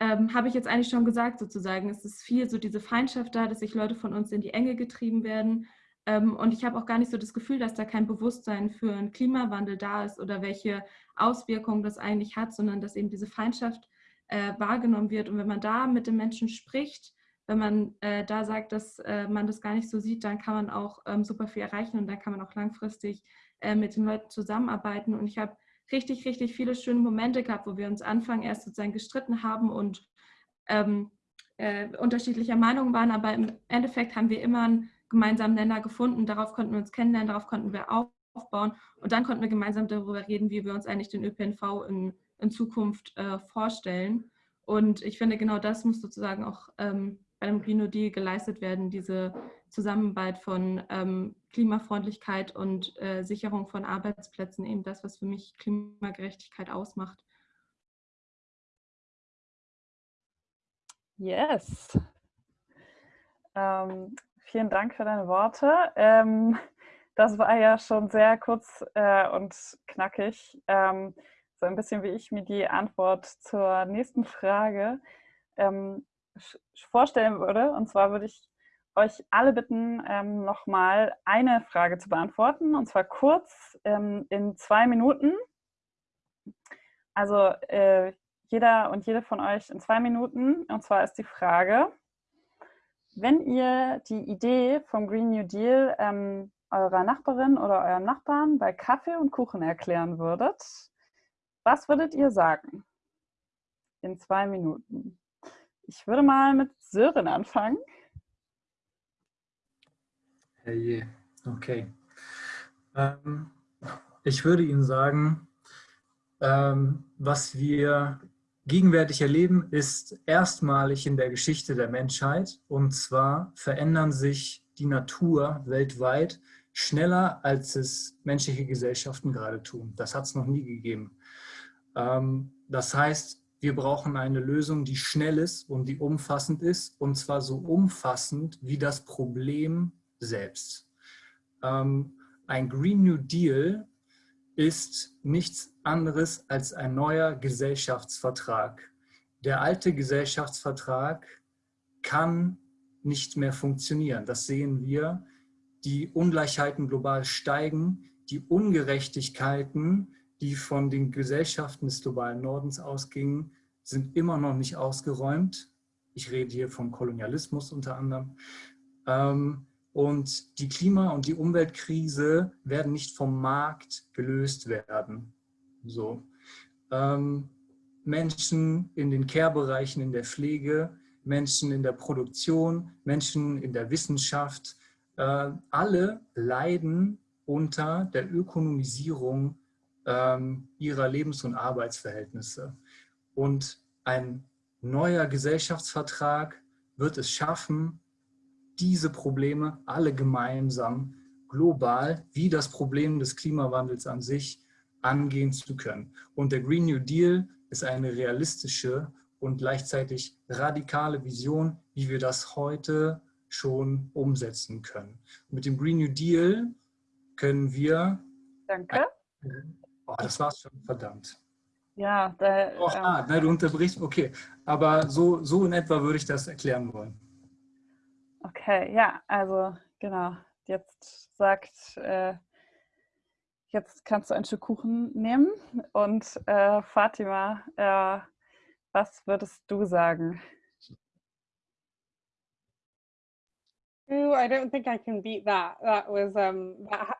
ähm, habe ich jetzt eigentlich schon gesagt sozusagen. Es ist viel so diese Feindschaft da, dass sich Leute von uns in die Enge getrieben werden. Ähm, und ich habe auch gar nicht so das Gefühl, dass da kein Bewusstsein für einen Klimawandel da ist oder welche Auswirkungen das eigentlich hat, sondern dass eben diese Feindschaft äh, wahrgenommen wird. Und wenn man da mit den Menschen spricht, wenn man äh, da sagt, dass äh, man das gar nicht so sieht, dann kann man auch ähm, super viel erreichen und dann kann man auch langfristig äh, mit den Leuten zusammenarbeiten. Und ich habe richtig, richtig viele schöne Momente gehabt, wo wir uns Anfang erst sozusagen gestritten haben und ähm, äh, unterschiedlicher Meinung waren, aber im Endeffekt haben wir immer einen gemeinsamen Nenner gefunden. Darauf konnten wir uns kennenlernen, darauf konnten wir aufbauen und dann konnten wir gemeinsam darüber reden, wie wir uns eigentlich den ÖPNV in, in Zukunft äh, vorstellen. Und ich finde, genau das muss sozusagen auch ähm, bei dem Green New Deal geleistet werden, diese Zusammenarbeit von ähm, Klimafreundlichkeit und äh, Sicherung von Arbeitsplätzen, eben das, was für mich Klimagerechtigkeit ausmacht. Yes. Ähm, vielen Dank für deine Worte. Ähm, das war ja schon sehr kurz äh, und knackig. Ähm, so ein bisschen wie ich mir die Antwort zur nächsten Frage ähm, vorstellen würde. Und zwar würde ich euch alle bitten, ähm, nochmal eine Frage zu beantworten. Und zwar kurz ähm, in zwei Minuten. Also äh, jeder und jede von euch in zwei Minuten. Und zwar ist die Frage, wenn ihr die Idee vom Green New Deal ähm, eurer Nachbarin oder eurem Nachbarn bei Kaffee und Kuchen erklären würdet, was würdet ihr sagen? In zwei Minuten. Ich würde mal mit Sören anfangen. Hey, okay. Ähm, ich würde Ihnen sagen, ähm, was wir gegenwärtig erleben, ist erstmalig in der Geschichte der Menschheit. Und zwar verändern sich die Natur weltweit schneller, als es menschliche Gesellschaften gerade tun. Das hat es noch nie gegeben. Ähm, das heißt, wir brauchen eine Lösung, die schnell ist und die umfassend ist. Und zwar so umfassend wie das Problem selbst. Ähm, ein Green New Deal ist nichts anderes als ein neuer Gesellschaftsvertrag. Der alte Gesellschaftsvertrag kann nicht mehr funktionieren. Das sehen wir. Die Ungleichheiten global steigen, die Ungerechtigkeiten, die von den Gesellschaften des globalen Nordens ausgingen, sind immer noch nicht ausgeräumt. Ich rede hier vom Kolonialismus unter anderem. Ähm, und die Klima- und die Umweltkrise werden nicht vom Markt gelöst werden. So. Ähm, Menschen in den Care-Bereichen, in der Pflege, Menschen in der Produktion, Menschen in der Wissenschaft, äh, alle leiden unter der Ökonomisierung ähm, ihrer Lebens- und Arbeitsverhältnisse. Und ein neuer Gesellschaftsvertrag wird es schaffen, diese Probleme alle gemeinsam global wie das Problem des Klimawandels an sich angehen zu können. Und der Green New Deal ist eine realistische und gleichzeitig radikale Vision, wie wir das heute schon umsetzen können. mit dem Green New Deal können wir... Danke. Oh, das war's schon, verdammt. Ja, da, oh, ah, ähm, du unterbrichst, okay. Aber so, so in etwa würde ich das erklären wollen. Okay, ja, also genau. Jetzt sagt, äh, jetzt kannst du ein Stück Kuchen nehmen. Und äh, Fatima, äh, was würdest du sagen? Ooh, I don't think I can beat that. That was um that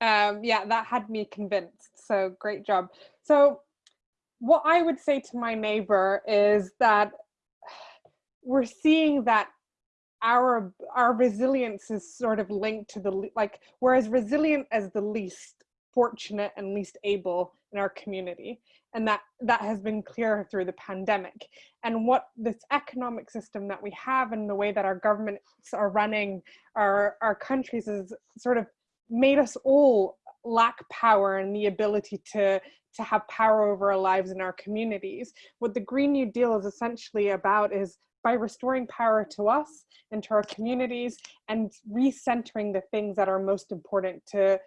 um yeah, that had me convinced. So great job. So what I would say to my neighbor is that we're seeing that our our resilience is sort of linked to the like we're as resilient as the least fortunate and least able in our community. And that that has been clear through the pandemic. And what this economic system that we have and the way that our governments are running our our countries is sort of made us all lack power and the ability to to have power over our lives and our communities. What the green new deal is essentially about is by restoring power to us and to our communities and recentering the things that are most important to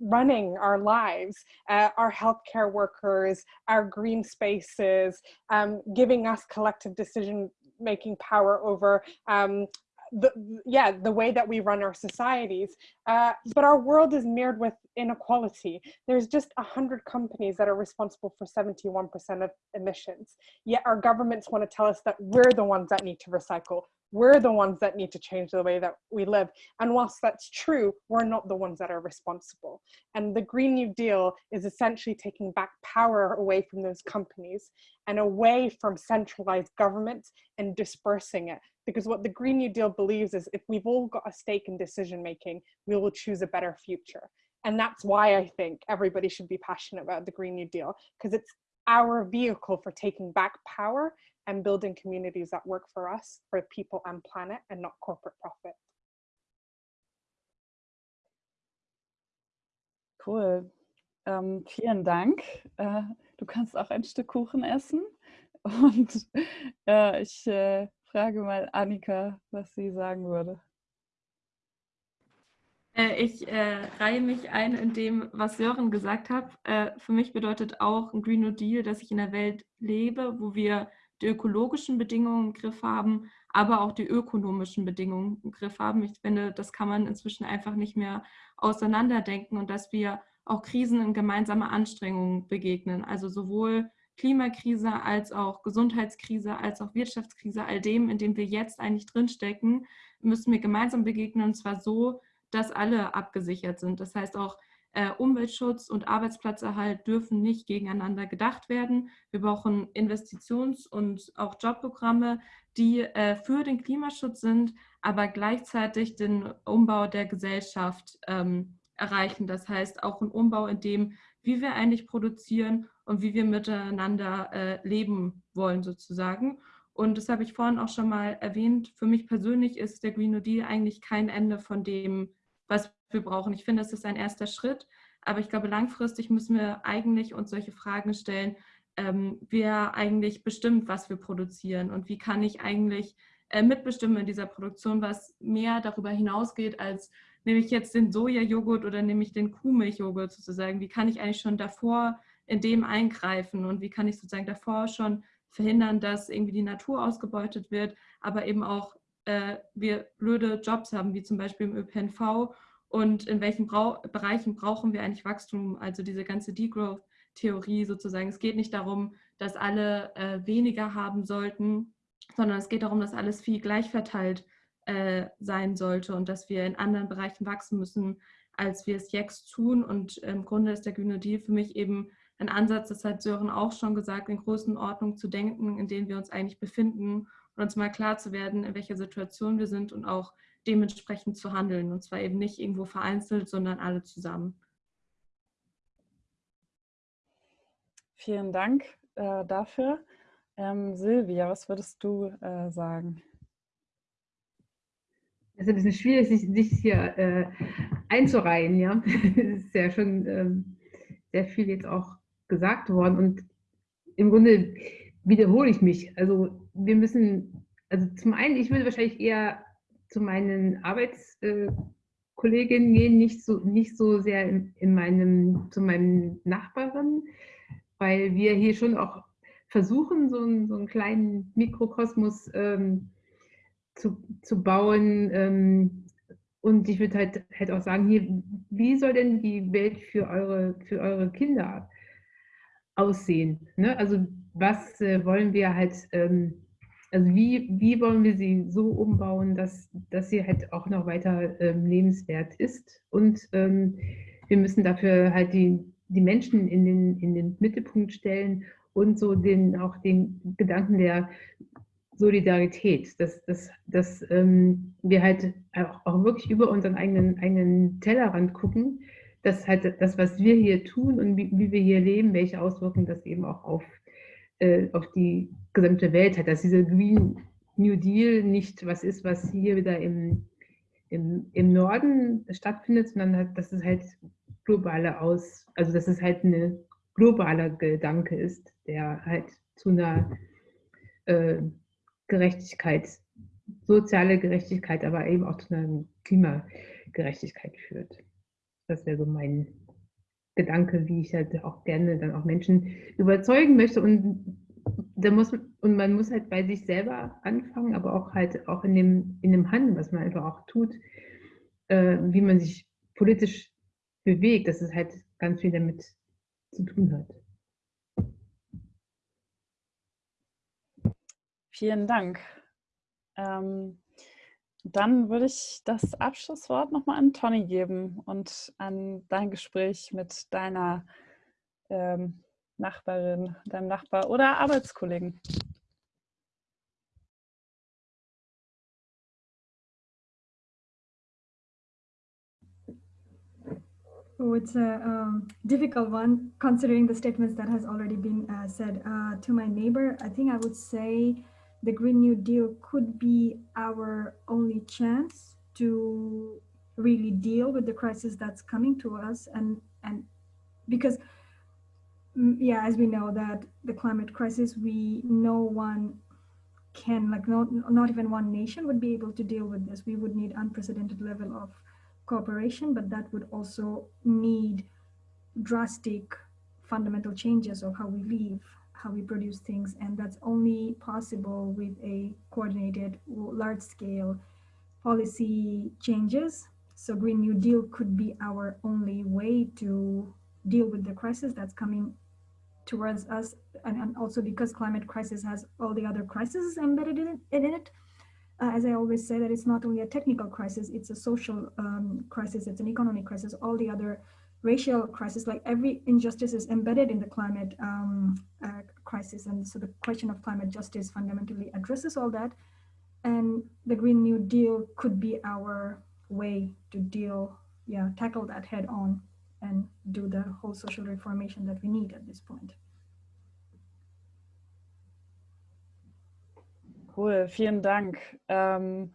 running our lives, uh, our healthcare workers, our green spaces, um, giving us collective decision making power over um, the yeah the way that we run our societies uh, but our world is mirrored with inequality. There's just a hundred companies that are responsible for 71 percent of emissions. Yet our governments want to tell us that we're the ones that need to recycle we're the ones that need to change the way that we live. And whilst that's true we're not the ones that are responsible. And the green new deal is essentially taking back power away from those companies and away from centralized governments and dispersing it. Because what the Green New Deal believes is if we've all got a stake in decision making, we will choose a better future. And that's why I think everybody should be passionate about the Green New Deal because it's our vehicle for taking back power and building communities that work for us, for people and planet, and not corporate profit. Cool. Ähm, vielen Dank. Äh, du kannst auch ein Stück Kuchen essen. Und äh, ich äh, frage mal Annika, was sie sagen würde. Äh, ich äh, reihe mich ein in dem, was Sören gesagt hat. Äh, für mich bedeutet auch ein Green New Deal, dass ich in einer Welt lebe, wo wir die ökologischen Bedingungen im Griff haben, aber auch die ökonomischen Bedingungen im Griff haben. Ich finde, das kann man inzwischen einfach nicht mehr auseinanderdenken und dass wir auch Krisen in gemeinsamer Anstrengung begegnen. Also sowohl Klimakrise als auch Gesundheitskrise, als auch Wirtschaftskrise, all dem, in dem wir jetzt eigentlich drinstecken, müssen wir gemeinsam begegnen und zwar so, dass alle abgesichert sind. Das heißt auch, äh, Umweltschutz und Arbeitsplatzerhalt dürfen nicht gegeneinander gedacht werden. Wir brauchen Investitions- und auch Jobprogramme, die äh, für den Klimaschutz sind, aber gleichzeitig den Umbau der Gesellschaft ähm, erreichen. Das heißt auch ein Umbau in dem, wie wir eigentlich produzieren und wie wir miteinander äh, leben wollen sozusagen. Und das habe ich vorhin auch schon mal erwähnt. Für mich persönlich ist der Green New Deal eigentlich kein Ende von dem, was wir brauchen. Ich finde, es ist ein erster Schritt, aber ich glaube, langfristig müssen wir eigentlich uns solche Fragen stellen, ähm, wer eigentlich bestimmt, was wir produzieren und wie kann ich eigentlich äh, mitbestimmen in dieser Produktion, was mehr darüber hinausgeht als nehme ich jetzt den Sojajoghurt oder nehme ich den Kuhmilchjoghurt sozusagen, wie kann ich eigentlich schon davor in dem eingreifen und wie kann ich sozusagen davor schon verhindern, dass irgendwie die Natur ausgebeutet wird, aber eben auch äh, wir blöde Jobs haben, wie zum Beispiel im ÖPNV und in welchen Brau Bereichen brauchen wir eigentlich Wachstum, also diese ganze Degrowth-Theorie sozusagen. Es geht nicht darum, dass alle äh, weniger haben sollten, sondern es geht darum, dass alles viel gleich verteilt äh, sein sollte und dass wir in anderen Bereichen wachsen müssen, als wir es jetzt tun. Und im Grunde ist der Grüne Deal für mich eben ein Ansatz, das hat Sören auch schon gesagt, in Größenordnung zu denken, in denen wir uns eigentlich befinden und uns mal klar zu werden, in welcher Situation wir sind und auch dementsprechend zu handeln. Und zwar eben nicht irgendwo vereinzelt, sondern alle zusammen. Vielen Dank äh, dafür. Ähm, Silvia, was würdest du äh, sagen? Es ist ein bisschen schwierig, sich, sich hier äh, einzureihen. Ja? Es ist ja schon ähm, sehr viel jetzt auch gesagt worden und im Grunde wiederhole ich mich. Also wir müssen, also zum einen, ich würde wahrscheinlich eher zu meinen Arbeitskolleginnen gehen, nicht so, nicht so sehr in, in meinem, zu meinen Nachbarn, weil wir hier schon auch versuchen, so einen, so einen kleinen Mikrokosmos ähm, zu, zu bauen. Ähm, und ich würde halt, halt auch sagen, hier, wie soll denn die Welt für eure, für eure Kinder aussehen? Ne? Also was äh, wollen wir halt, ähm, also wie, wie wollen wir sie so umbauen, dass, dass sie halt auch noch weiter ähm, lebenswert ist? Und ähm, wir müssen dafür halt die, die Menschen in den, in den Mittelpunkt stellen und so den, auch den Gedanken der Solidarität, dass, dass, dass ähm, wir halt auch, auch, wirklich über unseren eigenen, eigenen Tellerrand gucken, dass halt das, was wir hier tun und wie, wie wir hier leben, welche Auswirkungen das eben auch auf, äh, auf die gesamte Welt hat. Dass dieser Green New Deal nicht was ist, was hier wieder im, im, im Norden stattfindet, sondern dass es halt globale Aus, also dass es halt ein globaler Gedanke ist, der halt zu einer äh, Gerechtigkeit, soziale Gerechtigkeit, aber eben auch zu einer Klimagerechtigkeit führt. Das wäre so mein Gedanke, wie ich halt auch gerne dann auch Menschen überzeugen möchte. Und da muss und man muss halt bei sich selber anfangen, aber auch halt auch in dem, in dem Handeln, was man einfach auch tut, äh, wie man sich politisch bewegt, dass es halt ganz viel damit zu tun hat. Vielen Dank. Ähm, dann würde ich das Abschlusswort nochmal an Toni geben und an dein Gespräch mit deiner ähm, Nachbarin, deinem Nachbar oder Arbeitskollegen. Oh, it's a um, difficult one considering the statements that has already been uh, said. Uh, to my neighbor, I think I would say the Green New Deal could be our only chance to really deal with the crisis that's coming to us and and because mm, yeah as we know that the climate crisis we no one can like not not even one nation would be able to deal with this. We would need unprecedented level of cooperation but that would also need drastic fundamental changes of how we live how we produce things and that's only possible with a coordinated large scale policy changes so green new deal could be our only way to deal with the crisis that's coming towards us and, and also because climate crisis has all the other crises embedded in it, in it. Uh, as I always say that it's not only a technical crisis, it's a social um, crisis, it's an economic crisis, all the other racial crisis, like every injustice is embedded in the climate um, uh, crisis. And so the question of climate justice fundamentally addresses all that. And the Green New Deal could be our way to deal, yeah, tackle that head on and do the whole social reformation that we need at this point. Cool, vielen Dank. Ähm,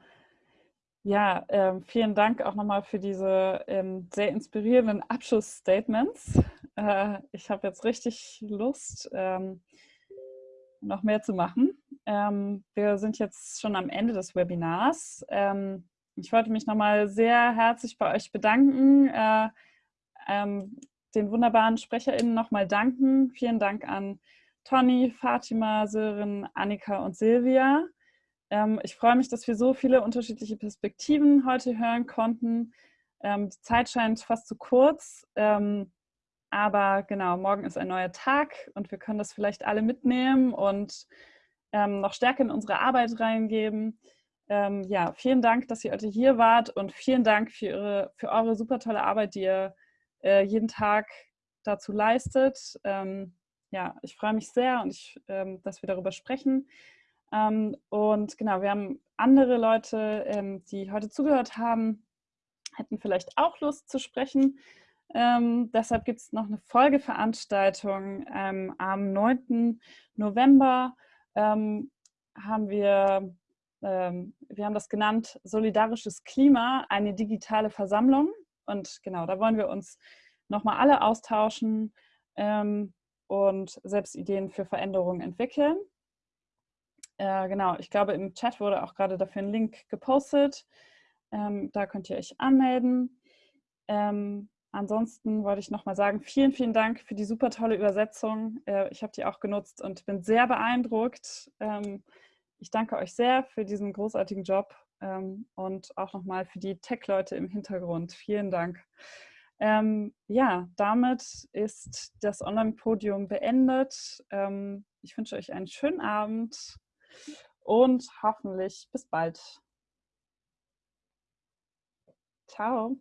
ja, ähm, vielen Dank auch nochmal für diese ähm, sehr inspirierenden Abschlussstatements. Äh, ich habe jetzt richtig Lust, ähm, noch mehr zu machen. Ähm, wir sind jetzt schon am Ende des Webinars. Ähm, ich wollte mich nochmal sehr herzlich bei euch bedanken. Äh, ähm, den wunderbaren SprecherInnen nochmal danken. Vielen Dank an Toni, Fatima, Sören, Annika und Silvia. Ähm, ich freue mich, dass wir so viele unterschiedliche Perspektiven heute hören konnten. Ähm, die Zeit scheint fast zu kurz, ähm, aber genau, morgen ist ein neuer Tag und wir können das vielleicht alle mitnehmen und noch stärker in unsere Arbeit reingeben. Ja, vielen Dank, dass ihr heute hier wart und vielen Dank für, ihre, für eure super tolle Arbeit, die ihr äh, jeden Tag dazu leistet. Ja, ich freue mich sehr und ich, dass wir darüber sprechen. Ähm, und genau, wir haben andere Leute, ähm, die heute zugehört haben, hätten vielleicht auch Lust zu sprechen. Ähm, deshalb gibt es noch eine Folgeveranstaltung ähm, am 9. November. haben wir, wir haben das genannt Solidarisches Klima, eine digitale Versammlung. Und genau, da wollen wir uns nochmal alle austauschen ähm, und selbst Ideen für Veränderungen entwickeln. Äh, genau, ich glaube, im Chat wurde auch gerade dafür ein Link gepostet. Ähm, da könnt ihr euch anmelden. Ähm, ansonsten wollte ich nochmal sagen, vielen, vielen Dank für die super tolle Übersetzung. Äh, ich habe die auch genutzt und bin sehr beeindruckt. Ähm, ich danke euch sehr für diesen großartigen Job ähm, und auch nochmal für die Tech-Leute im Hintergrund. Vielen Dank. Ähm, ja, damit ist das Online-Podium beendet. Ähm, ich wünsche euch einen schönen Abend und hoffentlich bis bald. Ciao.